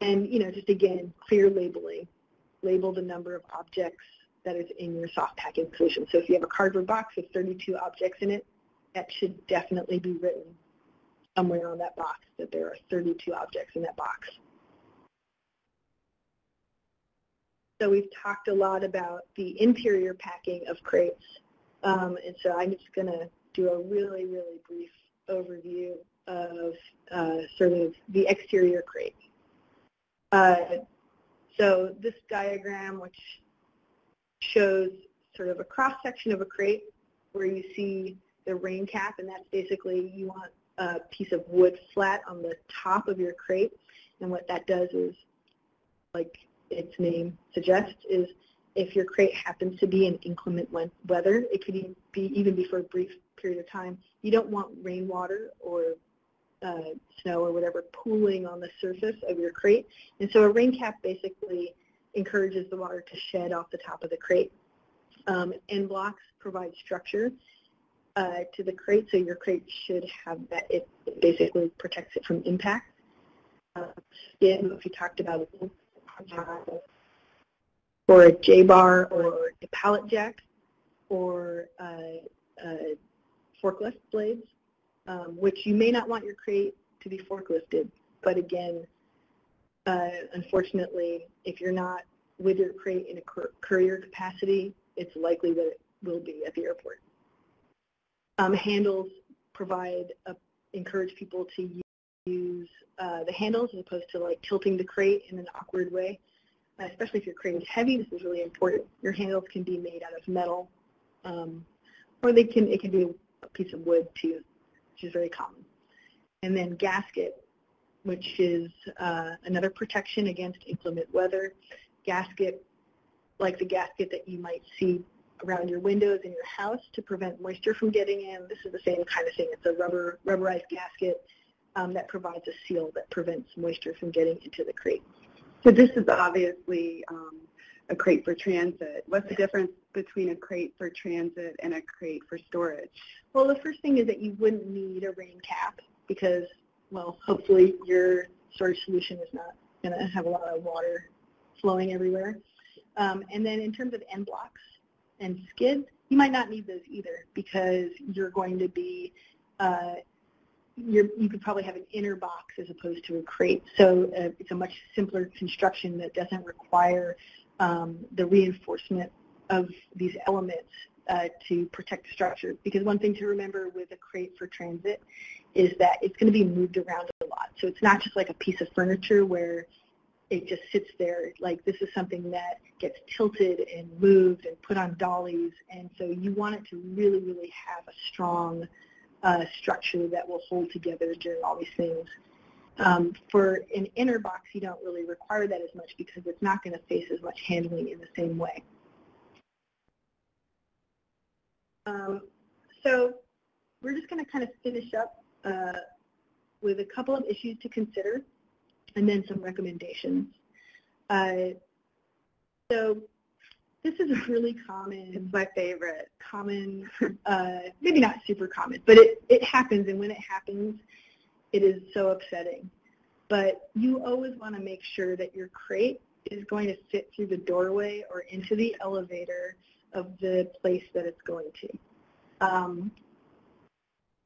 and, you know, just again, clear labeling. Label the number of objects that is in your soft packing solution. So if you have a cardboard box with 32 objects in it, that should definitely be written somewhere on that box that there are 32 objects in that box. So we've talked a lot about the interior packing of crates. Um, and so I'm just going to do a really, really brief overview of uh, sort of the exterior crate. Uh, so this diagram, which shows sort of a cross-section of a crate where you see the rain cap, and that's basically you want a piece of wood flat on the top of your crate. And what that does is, like its name suggests, is if your crate happens to be in inclement weather, it could be, even be for a brief period of time, you don't want rainwater or uh, snow or whatever pooling on the surface of your crate. And so a rain cap basically encourages the water to shed off the top of the crate. Um, end blocks provide structure uh, to the crate, so your crate should have that. It, basically protects it from impact. Uh, you talked about or a J-bar or a pallet jack or uh, uh, forklift blades, um, which you may not want your crate to be forklifted. But again, uh, unfortunately, if you're not with your crate in a courier capacity, it's likely that it will be at the airport. Um, handles provide, a, encourage people to use uh, the handles as opposed to like tilting the crate in an awkward way. Especially if your crate is heavy, this is really important. Your handles can be made out of metal, um, or they can it can be a piece of wood too, which is very common. And then gasket, which is uh, another protection against inclement weather. Gasket, like the gasket that you might see around your windows in your house to prevent moisture from getting in. This is the same kind of thing. It's a rubber rubberized gasket um, that provides a seal that prevents moisture from getting into the crate. So this is obviously um, a crate for transit. What's the difference between a crate for transit and a crate for storage? Well, the first thing is that you wouldn't need a rain cap because, well, hopefully your storage solution is not going to have a lot of water flowing everywhere. Um, and then in terms of end blocks and skids, you might not need those either because you're going to be uh, you could probably have an inner box as opposed to a crate. So uh, it's a much simpler construction that doesn't require um, the reinforcement of these elements uh, to protect the structure. Because one thing to remember with a crate for transit is that it's going to be moved around a lot. So it's not just like a piece of furniture where it just sits there. Like this is something that gets tilted and moved and put on dollies. And so you want it to really, really have a strong uh, structure that will hold together during all these things. Um, for an inner box, you don't really require that as much because it's not going to face as much handling in the same way. Um, so we're just going to kind of finish up uh, with a couple of issues to consider and then some recommendations. Uh, so this is a really common, it's my favorite, common, uh, maybe not super common, but it, it happens, and when it happens, it is so upsetting. But you always want to make sure that your crate is going to fit through the doorway or into the elevator of the place that it's going to. Um,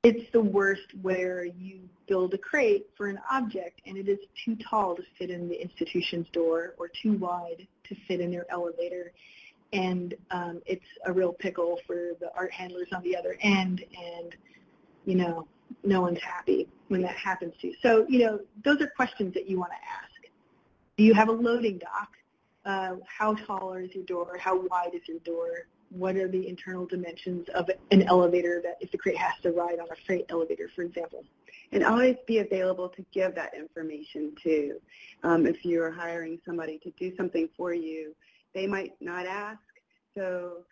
it's the worst where you build a crate for an object and it is too tall to fit in the institution's door or too wide to fit in their elevator and um, it's a real pickle for the art handlers on the other end, and you know, no one's happy when that happens to you. So, you know, those are questions that you want to ask. Do you have a loading dock? Uh, how tall is your door? How wide is your door? What are the internal dimensions of an elevator that if the crate has to ride on a freight elevator, for example? And always be available to give that information too. Um, if you're hiring somebody to do something for you, they might not ask. So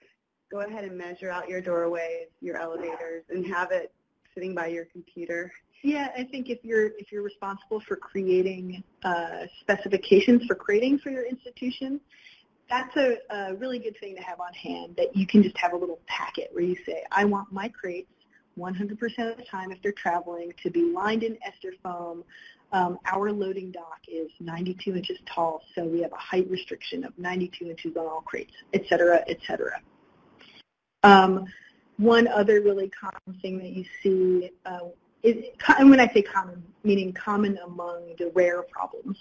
go ahead and measure out your doorways, your elevators, and have it sitting by your computer. Yeah, I think if you're if you're responsible for creating uh, specifications for crating for your institution, that's a, a, really good thing to have on hand that you can just have a little packet where you say, I want my crates 100% of the time if they're traveling to be lined in ester foam um, our loading dock is 92 inches tall, so we have a height restriction of 92 inches on all crates, et cetera, et cetera. Um, one other really common thing that you see, uh, is, and when I say common, meaning common among the rare problems,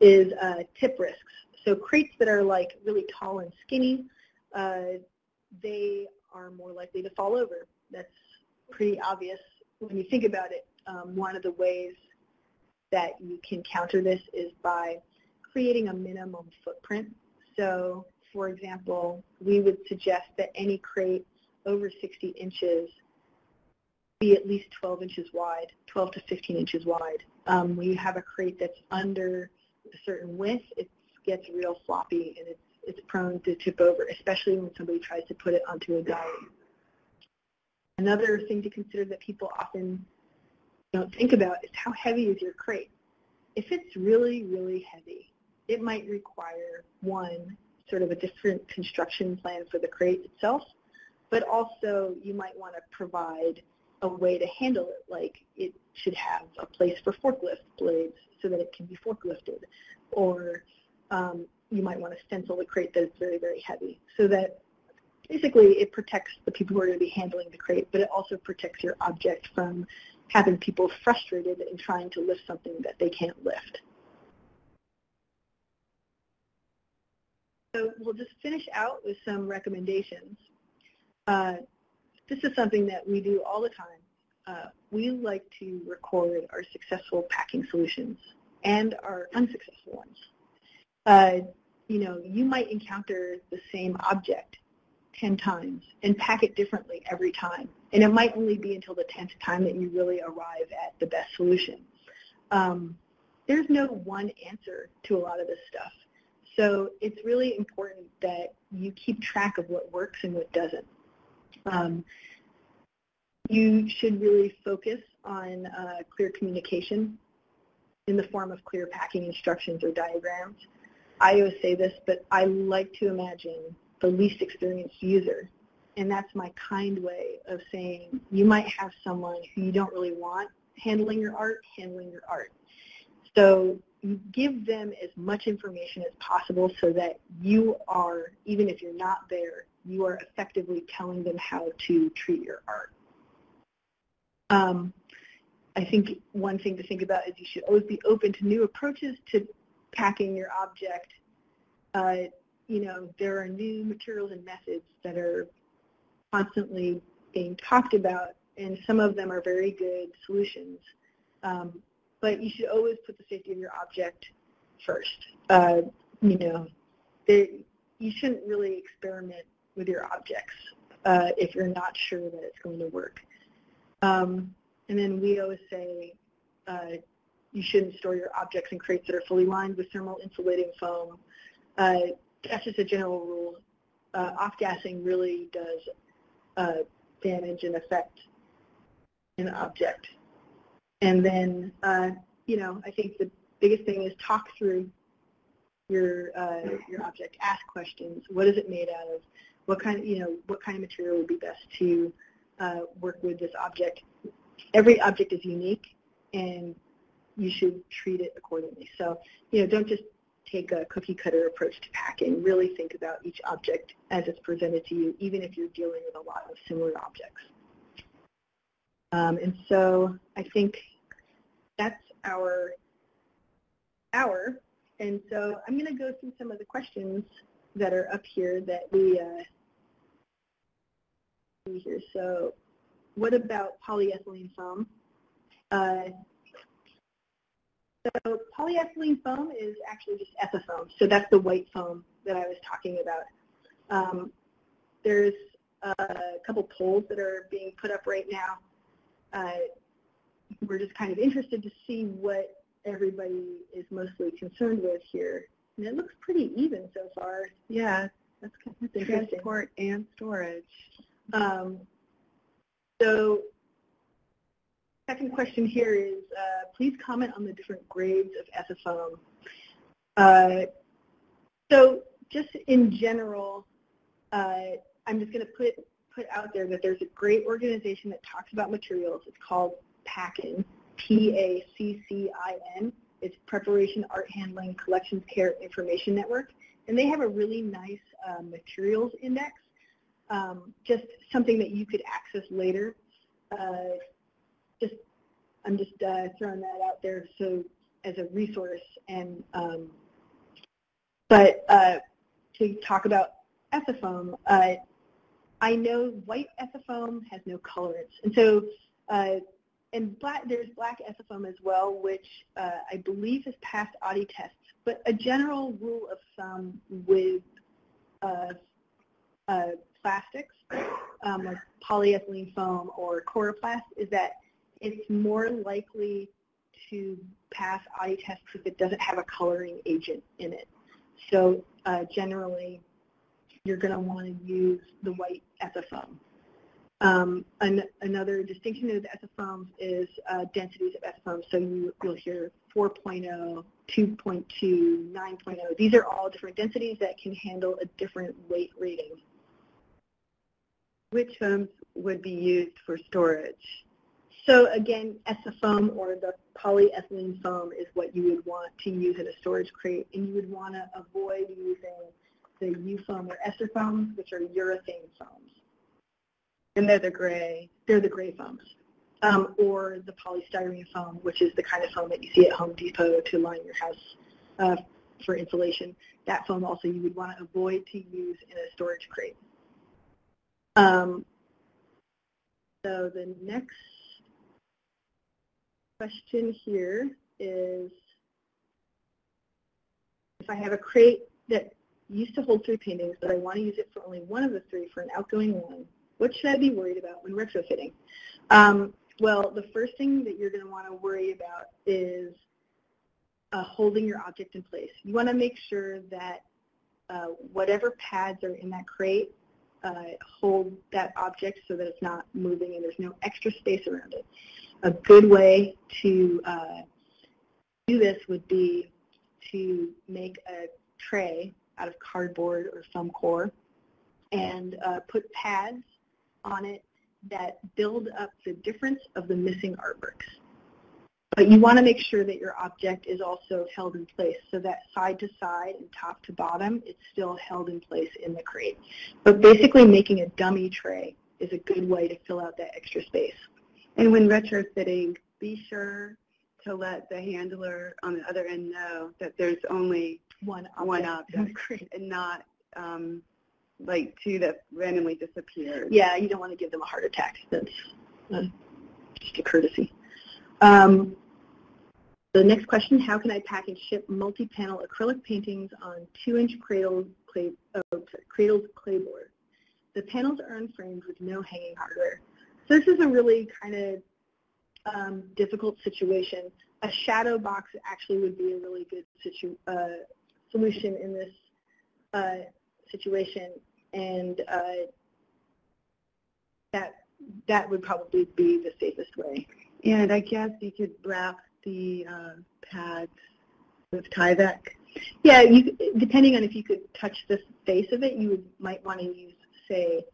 is uh, tip risks. So crates that are like really tall and skinny, uh, they are more likely to fall over. That's pretty obvious when you think about it. Um, one of the ways that you can counter this is by creating a minimum footprint. So for example, we would suggest that any crate over 60 inches be at least 12 inches wide, 12 to 15 inches wide. Um, when you have a crate that's under a certain width, it gets real floppy and it's, it's prone to tip over, especially when somebody tries to put it onto a diet. Another thing to consider that people often don't think about is how heavy is your crate. If it's really, really heavy, it might require, one, sort of a different construction plan for the crate itself, but also you might want to provide a way to handle it, like it should have a place for forklift blades so that it can be forklifted, or um, you might want to stencil the crate that is very, very heavy so that basically it protects the people who are going to be handling the crate, but it also protects your object from having people frustrated in trying to lift something that they can't lift. So we'll just finish out with some recommendations. Uh, this is something that we do all the time. Uh, we like to record our successful packing solutions and our unsuccessful ones. Uh, you know, you might encounter the same object 10 times and pack it differently every time. And it might only be until the 10th time that you really arrive at the best solution. Um, there's no one answer to a lot of this stuff. So it's really important that you keep track of what works and what doesn't. Um, you should really focus on uh, clear communication in the form of clear packing instructions or diagrams. I always say this, but I like to imagine the least experienced user. And that's my kind way of saying you might have someone who you don't really want handling your art, handling your art. So you give them as much information as possible so that you are, even if you're not there, you are effectively telling them how to treat your art. Um, I think one thing to think about is you should always be open to new approaches to packing your object. Uh, you know, there are new materials and methods that are constantly being talked about, and some of them are very good solutions. Um, but you should always put the safety of your object first. Uh, you know, you shouldn't really experiment with your objects uh, if you're not sure that it's going to work. Um, and then we always say uh, you shouldn't store your objects in crates that are fully lined with thermal insulating foam. Uh, that's just a general rule. Uh, off-gassing really does uh, damage and affect an object. And then, uh, you know, I think the biggest thing is talk through your uh, your object. Ask questions. What is it made out of? What kind of, you know, what kind of material would be best to uh, work with this object? Every object is unique, and you should treat it accordingly. So, you know, don't just take a cookie cutter approach to packing. Really think about each object as it's presented to you, even if you're dealing with a lot of similar objects. Um, and so I think that's our hour. And so I'm going to go through some of the questions that are up here that we uh, see here. So what about polyethylene foam? Uh, so polyethylene foam is actually just ethafoam. So that's the white foam that I was talking about. Um, there's a couple polls that are being put up right now. Uh, we're just kind of interested to see what everybody is mostly concerned with here. And it looks pretty even so far. Yeah, that's, kind of, that's interesting. Transport and storage. Um, so second question here is, uh, please comment on the different grades of ethafoam. Uh, so just in general, uh, I'm just going to put put out there that there's a great organization that talks about materials. It's called PACCIN, P-A-C-C-I-N. It's Preparation, Art Handling, Collections Care Information Network. And they have a really nice uh, materials index, um, just something that you could access later. Just I'm just uh, throwing that out there so as a resource. And um, but uh, to talk about ethafoam, uh, I know white ethafoam has no colorants, and so uh, and black there's black ethafoam as well, which uh, I believe has passed Oddy tests. But a general rule of thumb with uh, plastics, um, like polyethylene foam or coroplast, is that it's more likely to pass eye tests if it doesn't have a coloring agent in it. So uh, generally, you're going to want to use the white ethafoam. Um, an, another distinction of the ethafoams is uh, densities of ethafoam. So you, you'll hear 4.0, 2.2, 9.0. These are all different densities that can handle a different weight rating. Which foams would be used for storage? So again, ethafoam or the polyethylene foam is what you would want to use in a storage crate, and you would want to avoid using the U-foam or ester which are urethane foams. And they're the gray. They're the gray foams. Um, or the polystyrene foam, which is the kind of foam that you see at Home Depot to line your house uh, for insulation. That foam also you would want to avoid to use in a storage crate. Um, so the next question here is, if I have a crate that used to hold three paintings, but I want to use it for only one of the three for an outgoing one, what should I be worried about when retrofitting? Um, well, the first thing that you're going to want to worry about is uh, holding your object in place. You want to make sure that uh, whatever pads are in that crate uh, hold that object so that it's not moving and there's no extra space around it a good way to uh, do this would be to make a tray out of cardboard or foam core and uh, put pads on it that build up the difference of the missing artworks. But you want to make sure that your object is also held in place so that side to side and top to bottom, it's still held in place in the crate. But basically making a dummy tray is a good way to fill out that extra space. And when retrofitting, be sure to let the handler on the other end know that there's only one object, one object and not um, like two that randomly disappear. Yeah, you don't want to give them a heart attack. That's uh, just a courtesy. Um, the next question, how can I pack and ship multi-panel acrylic paintings on 2-inch cradle clay, oh, cradled clayboard? The panels are unframed with no hanging hardware. So this is a really kind of um, difficult situation. A shadow box actually would be a really good situ uh, solution in this uh, situation, and uh, that that would probably be the safest way. And I guess you could wrap the uh, pads with Tyvek. Yeah, you, depending on if you could touch the face of it, you would, might want to use, say,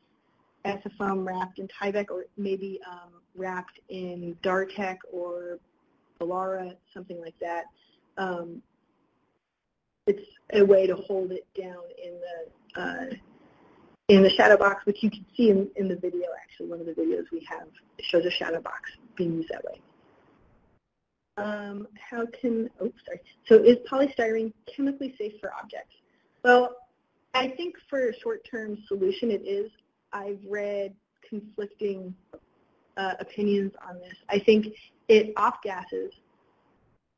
ethafoam wrapped in Tyvek or maybe um, wrapped in Dartek or Volara, something like that. Um, it's a way to hold it down in the uh, in the shadow box, which you can see in, in the video. Actually, one of the videos we have shows a shadow box being used that way. Um, how can, oops, sorry. So is polystyrene chemically safe for objects? Well, I think for a short-term solution it is. I've read conflicting uh, opinions on this. I think it off-gases,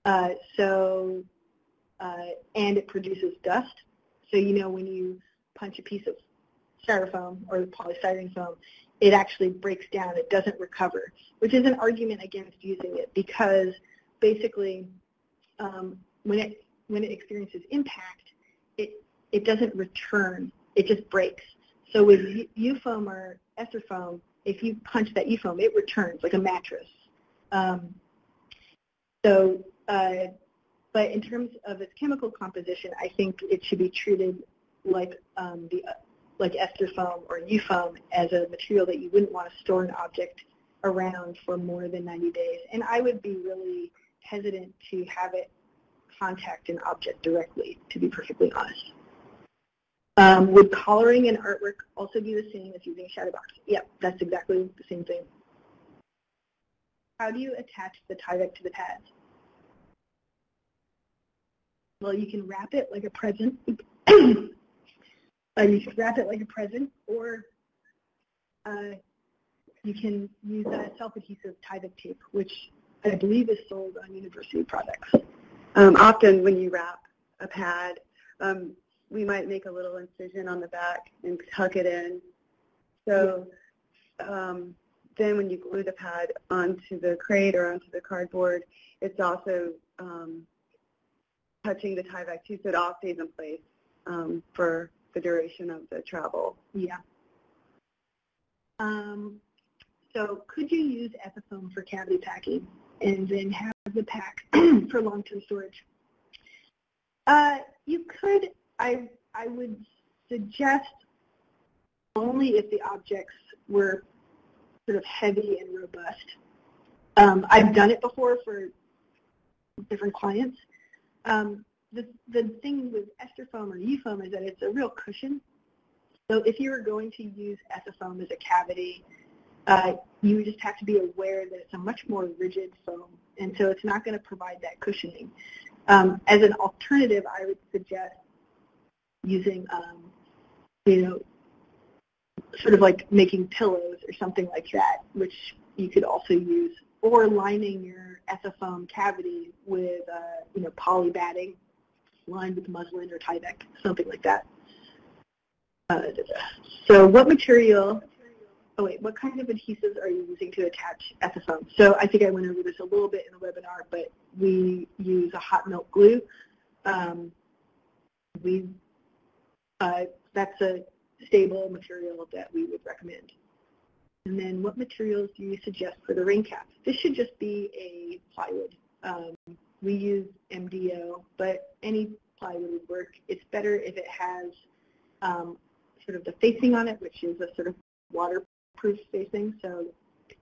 uh, so, uh, and it produces dust. So, you know, when you punch a piece of styrofoam or polystyrene foam, it actually breaks down. It doesn't recover, which is an argument against using it because basically um, when, it, when it experiences impact, it, it doesn't return. It just breaks. So with U-foam or ester foam, if you punch that U-foam, it returns like a mattress. Um, so, uh, but in terms of its chemical composition, I think it should be treated like um, the like ester foam or U-foam as a material that you wouldn't want to store an object around for more than 90 days. And I would be really hesitant to have it contact an object directly, to be perfectly honest. Um, would collaring and artwork also be the same as using Shadowbox? Yep, that's exactly the same thing. How do you attach the Tyvek to the pads? Well, you can wrap it like a present. uh, you can wrap it like a present, or uh, you can use a self-adhesive Tyvek tape, which I believe is sold on university products. Um, often when you wrap a pad, um, we might make a little incision on the back and tuck it in So um, then when you glue the pad onto the crate or onto the cardboard, it's also um, touching the Tyvek too, so it all stays in place um, for the duration of the travel. Yeah. Um, so could you use Ethafoam for cavity packing and then have the pack for long-term storage? Uh, you could. I I would suggest only if the objects were sort of heavy and robust. Um, I've done it before for different clients. Um, the, the thing with ester foam or U-foam is that it's a real cushion. So if you were going to use Ethafoam as a cavity, uh, you just have to be aware that it's a much more rigid foam, and so it's not going to provide that cushioning. Um, as an alternative, I would suggest using, um, you know, sort of like making pillows or something like that, which you could also use, or lining your Ethafoam cavity with, uh, you know, poly batting lined with muslin or Tyvek, something like that. Uh, so what material, oh wait, what kind of adhesives are you using to attach Ethafoam? So I think I went over this a little bit in the webinar, but we use a hot melt glue. Um, we, that's a stable material that we would recommend. And then what materials do you suggest for the rain cap? This should just be a plywood. Um, we use MDO, but any plywood would work. It's better if it has um, sort of the facing on it, which is a sort of waterproof facing. So,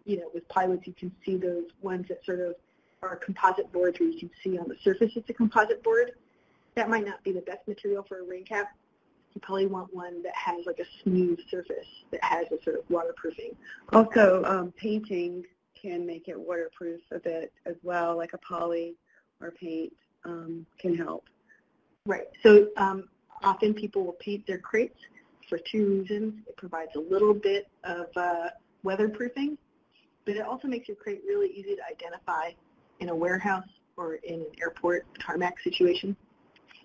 you know, with plywoods, you can see those ones that sort of are composite boards where you can see on the surface it's a composite board. That might not be the best material for a rain cap you probably want one that has like a smooth surface that has a sort of waterproofing. Also, um, painting can make it waterproof a bit as well, like a poly or paint um, can help. Right. So um, often people will paint their crates for two reasons. It provides a little bit of uh, weatherproofing, but it also makes your crate really easy to identify in a warehouse or in an airport tarmac situation,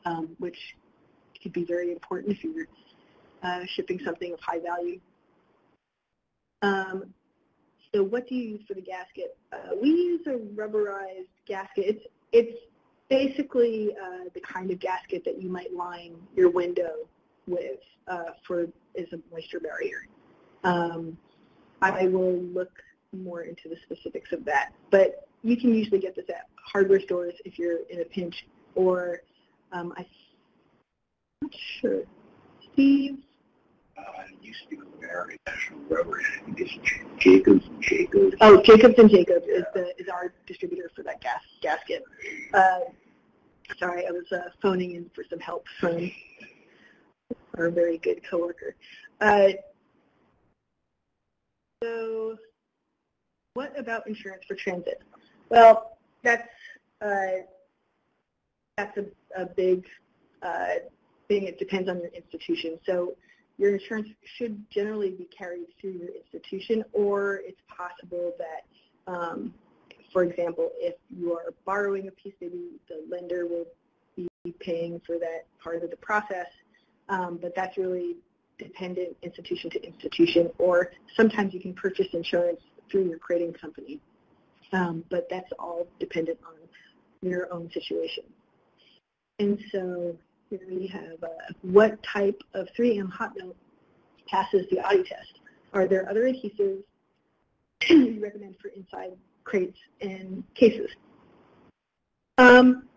um, which could be very important if you're uh, shipping something of high value. Um, so what do you use for the gasket? Uh, we use a rubberized gasket. It's, it's basically uh, the kind of gasket that you might line your window with uh, for as a moisture barrier. Um, I will look more into the specifics of that, but you can usually get this at hardware stores if you're in a pinch, or um, I not sure. Steve? Uh, it used to be American National Rubber, and I think it's Jacobs and Jacobs. Oh, Jacobs and Jacobs is the is our distributor for that gas gasket. Uh, sorry, I was uh, phoning in for some help from our very good coworker. Uh, so, what about insurance for transit? Well, that's uh, that's a, a big uh, thing. It depends on your institution. So your insurance should generally be carried through your institution, or it's possible that, um, for example, if you are borrowing a piece, maybe the lender will be paying for that part of the process, um, but that's really dependent institution to institution, or sometimes you can purchase insurance through your crating company. Um, but that's all dependent on your own situation. And so we have uh, what type of 3M hot melt passes the Oddy test. Are there other adhesives you recommend for inside crates and cases? Um,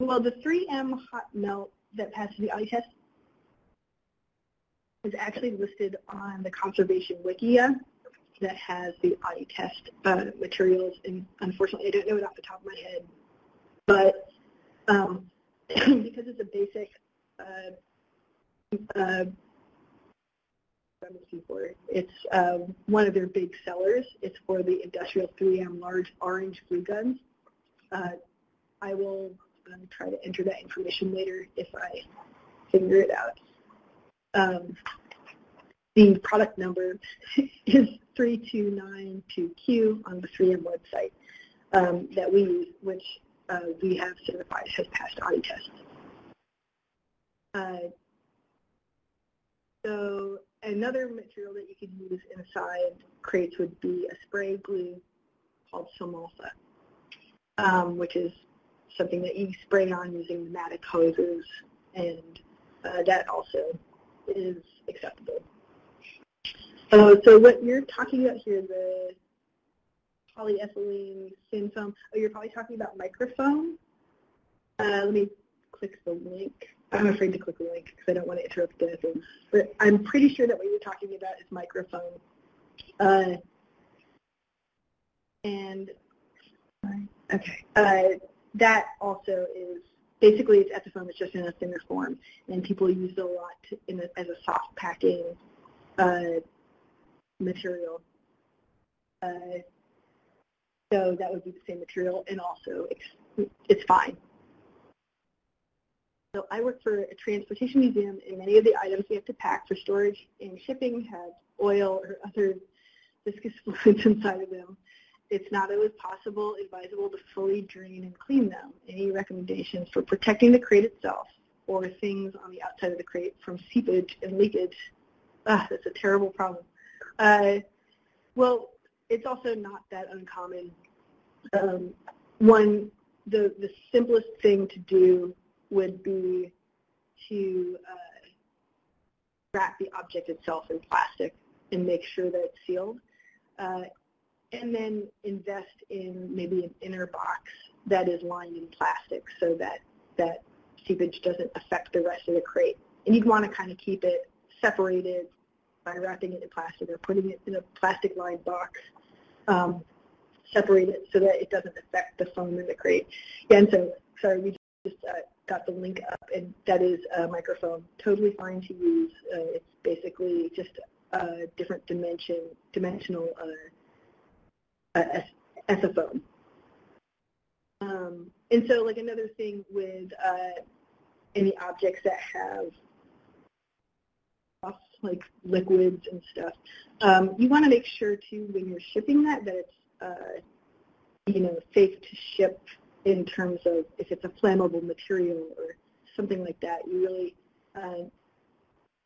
well, the 3M hot melt that passes the Oddy test is actually listed on the conservation wikia that has the Oddy test uh, materials. And unfortunately, I don't know it off the top of my head. But um, because it's a basic uh, uh. It's um, one of their big sellers. It's for the industrial 3M large orange glue guns. Uh, I will um, try to enter that information later if I figure it out. Um, the product number is 3292Q on the 3M website um, that we use, which uh, we have certified has passed Oddy test. Uh, so another material that you could use inside crates would be a spray glue called Somalfa, um, which is something that you spray on using pneumatic hoses, and uh, that also is acceptable. Uh, so what you're talking about here, the polyethylene thin foam, oh, you're probably talking about microfoam. Uh, let me click the link. I'm afraid to click the link because I don't want to interrupt anything. But I'm pretty sure that what you're talking about is microfoam. Uh, and okay, uh, that also is basically it's ethafoam. It's just in a thinner form, and people use it a lot to, in a, as a soft packing uh, material. So that would be the same material, and also it's, it's fine. So I work for a transportation museum, and many of the items we have to pack for storage and shipping have oil or other viscous fluids inside of them. It's not always possible, advisable to fully drain and clean them. Any recommendations for protecting the crate itself or things on the outside of the crate from seepage and leakage? Ah, that's a terrible problem. Uh, well, it's also not that uncommon. Um, one, the, the simplest thing to do would be to uh, wrap the object itself in plastic and make sure that it's sealed. Uh, and then invest in maybe an inner box that is lined in plastic so that that seepage doesn't affect the rest of the crate. And you'd want to kind of keep it separated by wrapping it in plastic or putting it in a plastic lined box, um, separate it so that it doesn't affect the foam in the crate. Yeah, and so, sorry, we just uh, got the link up, and that is a microfoam, totally fine to use. Uh, it's basically just a different dimension, dimensional uh, uh, ethafoam. Um, and so, like another thing with uh, any objects that have like liquids and stuff. Um, you want to make sure too when you're shipping that that it's uh, you know safe to ship in terms of if it's a flammable material or something like that. You really uh,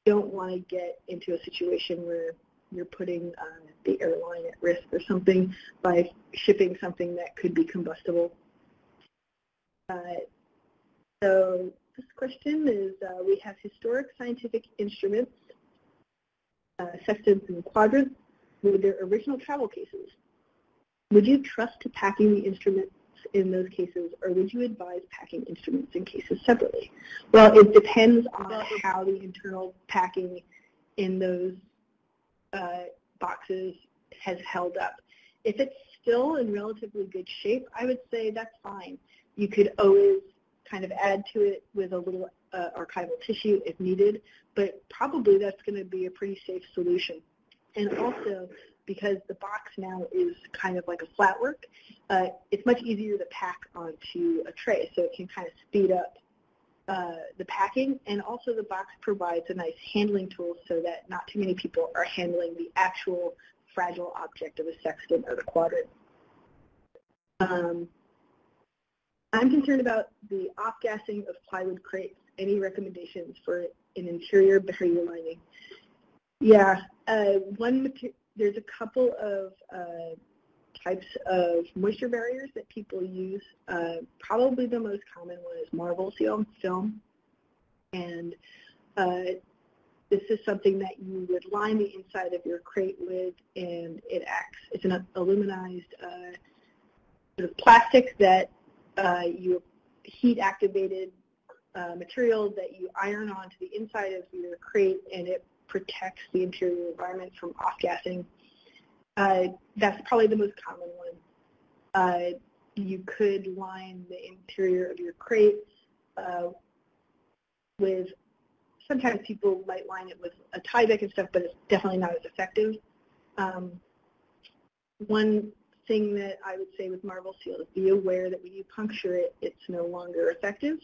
don't want to get into a situation where you're putting uh, the airline at risk or something by shipping something that could be combustible. Uh, so this question is, uh, we have historic scientific instruments sextants and quadrants with their original travel cases. Would you trust to packing the instruments in those cases, or would you advise packing instruments in cases separately? Well, it depends on how the internal packing in those uh, boxes has held up. If it's still in relatively good shape, I would say that's fine. You could always kind of add to it with a little uh, archival tissue if needed, but probably that's going to be a pretty safe solution. And also, because the box now is kind of like a flat work, uh, it's much easier to pack onto a tray, so it can kind of speed up uh, the packing, and also the box provides a nice handling tool so that not too many people are handling the actual fragile object of the sextant or the quadrant. Um, I'm concerned about the off-gassing of plywood crates. Any recommendations for an interior barrier lining? Yeah, uh, one there's a couple of uh, types of moisture barriers that people use. Uh, probably the most common one is Marvel Seal film. And uh, this is something that you would line the inside of your crate with, and it acts, it's an aluminized uh, sort of plastic that uh, you heat activated uh, material that you iron onto the inside of your crate and it protects the interior environment from off-gassing. Uh, that's probably the most common one. Uh, you could line the interior of your crate uh, with, sometimes people might line it with a Tyvek and stuff, but it's definitely not as effective. Um, one thing that I would say with Marvel Seal is be aware that when you puncture it, it's no longer effective.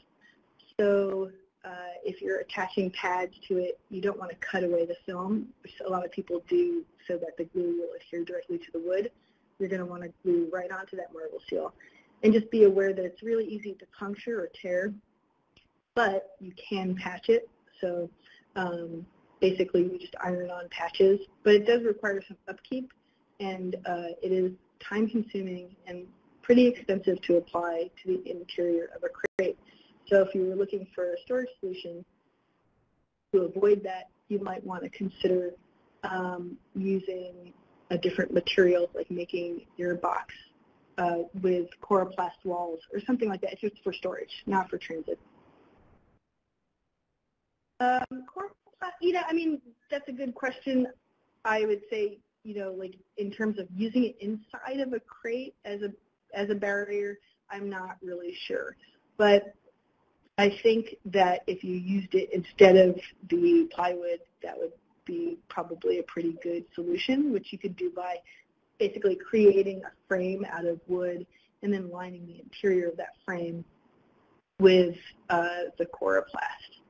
So uh, if you're attaching pads to it, you don't want to cut away the film, which a lot of people do so that the glue will adhere directly to the wood. You're going to want to glue right onto that Marvel Seal. And just be aware that it's really easy to puncture or tear, but you can patch it. So um, basically you just iron on patches, but it does require some upkeep, and uh, it is time consuming and pretty expensive to apply to the interior of a crate. So if you were looking for a storage solution to avoid that, you might want to consider um, using a different material, like making your box uh, with coroplast walls or something like that. It's just for storage, not for transit. Um, coroplast, you know, I mean, that's a good question. I would say, you know, like in terms of using it inside of a crate as a as a barrier, I'm not really sure. But I think that if you used it instead of the plywood, that would be probably a pretty good solution, which you could do by basically creating a frame out of wood and then lining the interior of that frame with uh, the coroplast.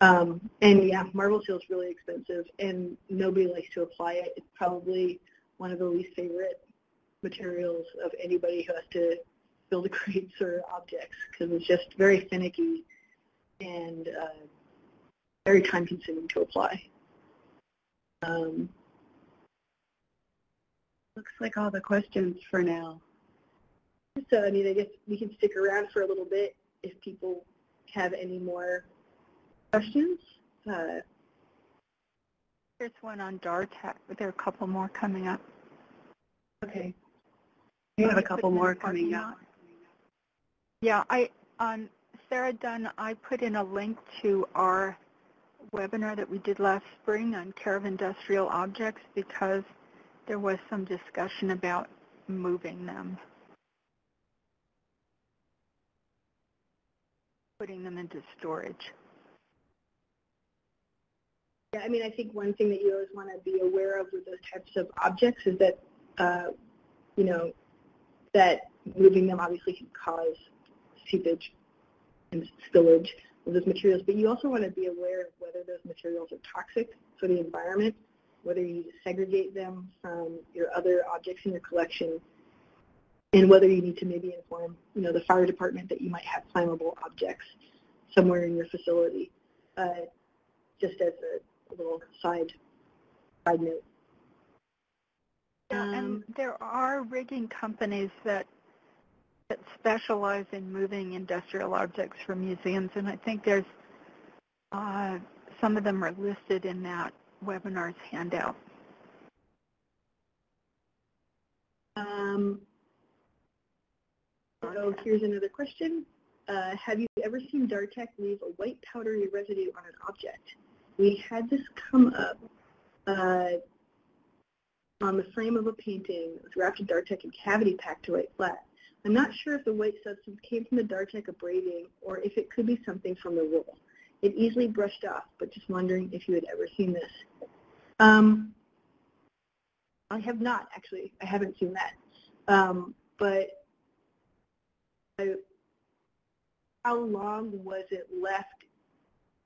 Um, and yeah, Marvel Seal is really expensive and nobody likes to apply it. It's probably one of the least favorite materials of anybody who has to build crates or objects because it's just very finicky and uh, very time consuming to apply. Um, Looks like all the questions for now. so I mean, I guess we can stick around for a little bit if people have any more questions. Uh, There's one on Dartek, but there are a couple more coming up. okay. We have a couple more coming up. Yeah, I on Sarah Dunn, I put in a link to our webinar that we did last spring on care of industrial objects because there was some discussion about moving them, putting them into storage. Yeah, I mean, I think one thing that you always want to be aware of with those types of objects is that, uh, you know, that moving them obviously can cause seepage and spillage of those materials, but you also want to be aware of whether those materials are toxic for the environment, whether you need to segregate them from your other objects in your collection, and whether you need to maybe inform, you know, the fire department that you might have flammable objects somewhere in your facility, uh, just as a, a little side side note. Yeah, and Um, there are rigging companies that that specialize in moving industrial objects for museums, and I think there's uh, some of them are listed in that webinar's handout. Um, so here's another question. Uh, have you ever seen Dartek leave a white powdery residue on an object? We had this come up uh, on the frame of a painting. It was wrapped in Dartek and cavity packed to white flat. I'm not sure if the white substance came from the Dartek abrading or if it could be something from the roll. It easily brushed off, but just wondering if you had ever seen this. Um, I have not, actually. I haven't seen that. Um, but I, how long was it left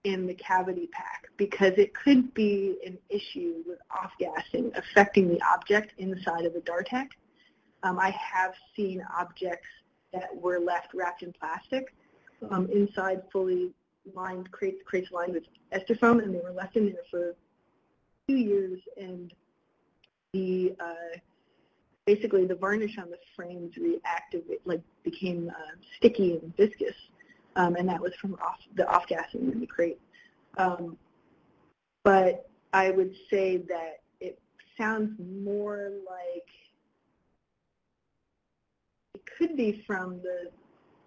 in the cavity pack? Because it could be an issue with off-gassing affecting the object inside of the Dartek. Um, I have seen objects that were left wrapped in plastic um, inside fully lined crates, crates lined with ester foam, and they were left in there for two years, and the uh, basically the varnish on the frames reactivated, like became uh, sticky and viscous, um, and that was from off, the off-gassing in the crate. Um, but I would say that it sounds more like could be from the,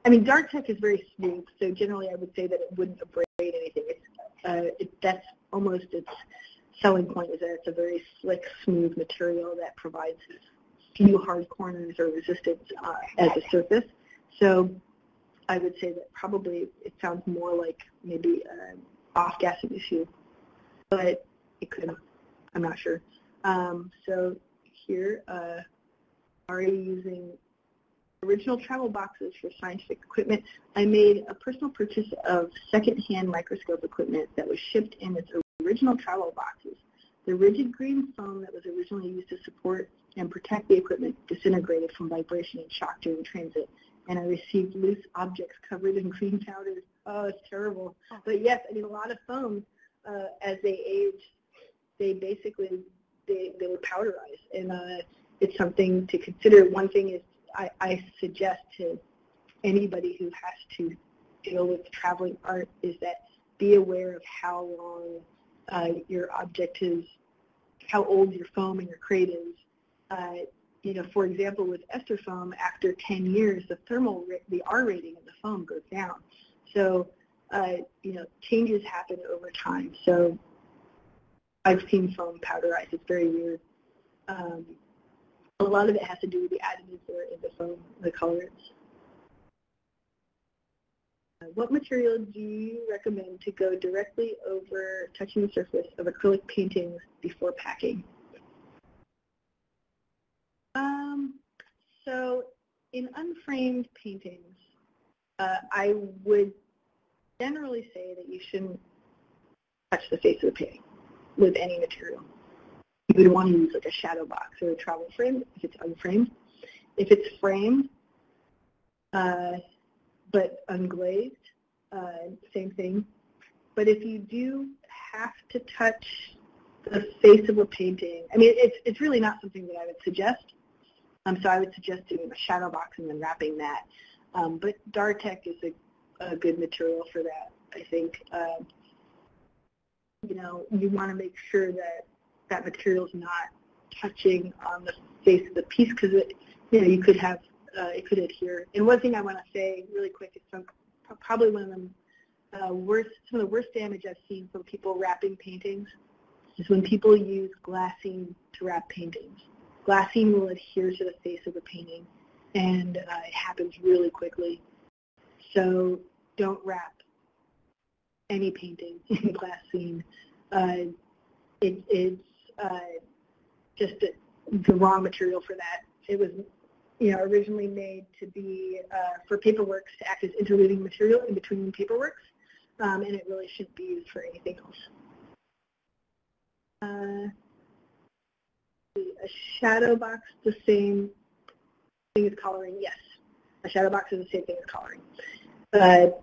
I mean, Dartek is very smooth, so generally I would say that it wouldn't abrade anything. It's, uh, it, that's almost its selling point is that it's a very slick, smooth material that provides few hard corners or resistance uh, as a surface. So I would say that probably it sounds more like maybe an off-gassing issue, but it could, I'm not sure. Um, so here, uh, are you using original travel boxes for scientific equipment? I made a personal purchase of second-hand microscope equipment that was shipped in its original travel boxes. The rigid green foam that was originally used to support and protect the equipment disintegrated from vibration and shock during transit, and I received loose objects covered in green powder. Oh, it's terrible. But yes, I mean, a lot of foam uh, as they age, they basically they, they would powderize, and uh, it's something to consider. One thing is I, I suggest to anybody who has to deal with traveling art is that be aware of how long uh, your object is, how old your foam and your crate is. Uh, you know, for example, with ester foam, after 10 years, the thermal, the R rating of the foam goes down. So, uh, you know, changes happen over time. So I've seen foam powderize. It's very weird. Um, a lot of it has to do with the additives that are in the foam, the colors. Uh, what material do you recommend to go directly over touching the surface of acrylic paintings before packing? Um, so in unframed paintings, uh, I would generally say that you shouldn't touch the face of the painting with any material. You would want to use like a shadow box or a travel frame if it's unframed. If it's framed, uh, but unglazed, uh, same thing. But if you do have to touch the face of a painting, I mean, it's, it's really not something that I would suggest. Um, so I would suggest doing a shadow box and then wrapping that. Um, but Dartek is a, a, good material for that, I think. Uh, you know, you want to make sure that that material is not touching on the face of the piece because it, you know, you could have, uh, it could adhere. And one thing I want to say really quick is some, probably one of the uh, worst, some of the worst damage I've seen from people wrapping paintings is when people use glassine to wrap paintings. Glassine will adhere to the face of the painting, and uh, it happens really quickly. So don't wrap any painting in glassine. Uh, it, it's uh, just a, the wrong material for that. It was, you know, originally made to be uh, for paperworks to act as interleaving material in between paperworks, um, and it really shouldn't be used for anything else. Uh, a shadow box, the same thing as collaring? Yes, a shadow box is the same thing as collaring. Uh,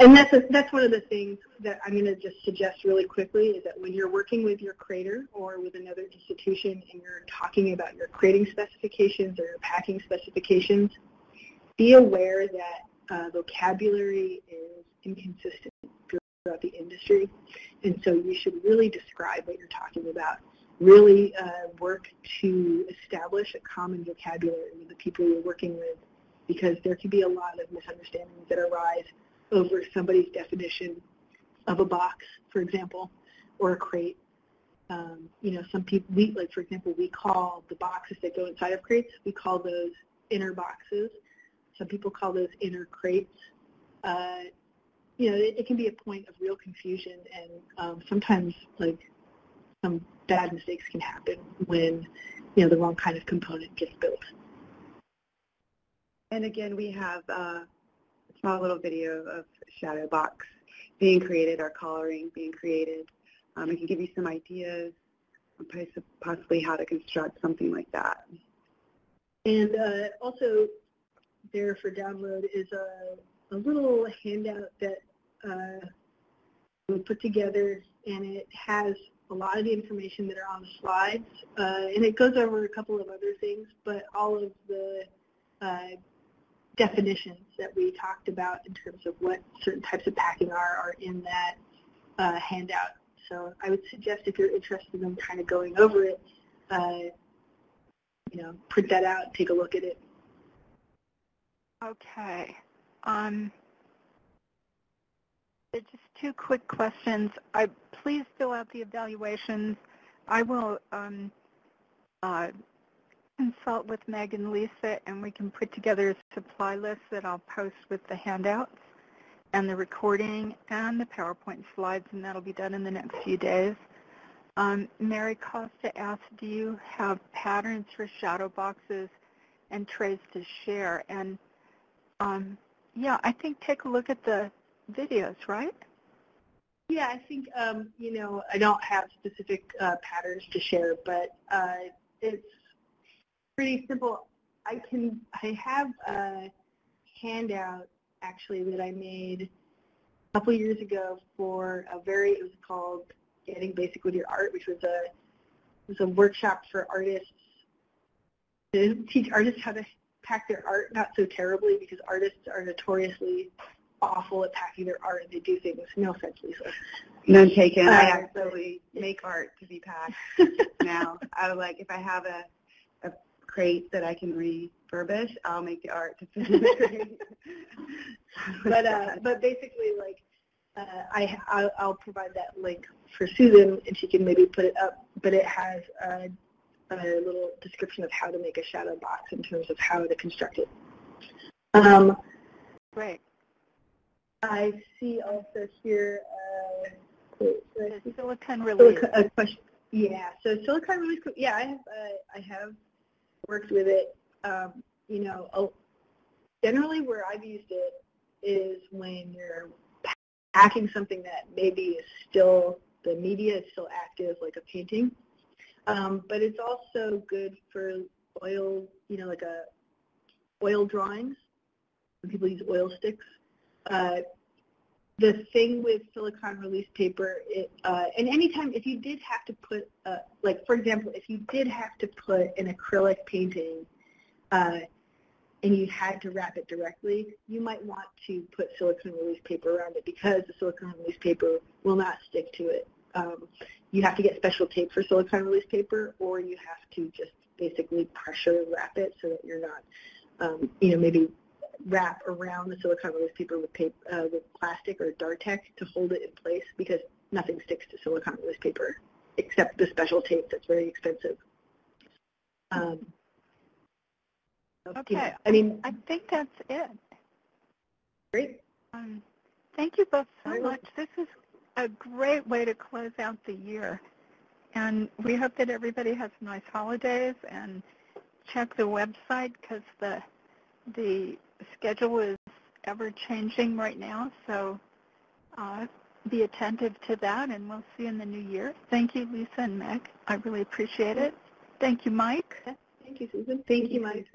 and that's a, that's one of the things that I'm going to just suggest really quickly is that when you're working with your crater or with another institution and you're talking about your crating specifications or your packing specifications, be aware that uh, vocabulary is inconsistent throughout the industry. And so you should really describe what you're talking about. Really uh, work to establish a common vocabulary with the people you're working with because there can be a lot of misunderstandings that arise over somebody's definition of a box, for example, or a crate. Um, you know, some people, we, like for example, we call the boxes that go inside of crates, we call those inner boxes. Some people call those inner crates. Uh, you know, it, it, can be a point of real confusion, and um, sometimes like some bad mistakes can happen when you know the wrong kind of component gets built. And again, we have uh, small little video of shadow box being created or collaring being created. Um, it can give you some ideas possibly how to construct something like that. And uh, also there for download is a, a little handout that uh, we put together and it has a lot of the information that are on the slides uh, and it goes over a couple of other things but all of the uh, definitions that we talked about in terms of what certain types of packing are are in that uh, handout. So I would suggest if you're interested in kind of going over it, uh, you know, print that out, take a look at it. Okay. Um, just two quick questions. I please fill out the evaluations. I will um, uh, consult with Meg and Lisa and we can put together a supply list that I'll post with the handouts and the recording and the PowerPoint slides and that'll be done in the next few days. Um, Mary Costa asked, do you have patterns for shadow boxes and trays to share? And um, yeah, I think take a look at the videos, right? Yeah, I think, um, you know, I don't have specific uh, patterns to share, but uh, it's pretty simple. I can, I have a handout actually that I made a couple years ago for a very, it was called Getting Basic with Your Art, which was a, it was a workshop for artists to teach artists how to pack their art, not so terribly because artists are notoriously awful at packing their art and they do things, no offense, Lisa. None taken. I Uh, actually make art to be packed now. I like if I have a crate that I can refurbish, I'll make the art to fit in the crate. but uh, but basically, like, uh, I I'll, I'll provide that link for Susan, and she can maybe put it up. But it has a, a little description of how to make a shadow box in terms of how to construct it. Um, Great. I see also here. Uh, wait, did I see The silicon release. A question. Yeah, so silicon release. Yeah, I have. Uh, I have worked with it. Um, you know, generally where I've used it is when you're packing something that maybe is still the media is still active, like a painting. Um, but it's also good for oil. You know, like a oil drawings. When people use oil sticks. Uh, the thing with silicon release paper, it, uh, and anytime if you did have to put, uh, like for example, if you did have to put an acrylic painting uh, and you had to wrap it directly, you might want to put silicone release paper around it because the silicone release paper will not stick to it. Um, you have to get special tape for silicone release paper, or you have to just basically pressure wrap it so that you're not, um, you know, maybe wrap around the silicone release paper with, paper, uh, with plastic or Dartex to hold it in place because nothing sticks to silicone release paper except the special tape that's very expensive. Um, so, you know, Okay. I mean, I think that's it. great. Um, thank you both so Very much. This is a great way to close out the year. And we hope that everybody has nice holidays and check the website because the, the schedule is ever changing right now. So uh, be attentive to that and we'll see you in the new year. Thank you, Lisa and Meg. I really appreciate it. Thank you, Mike. Thank you, Susan. Thank you, Mike.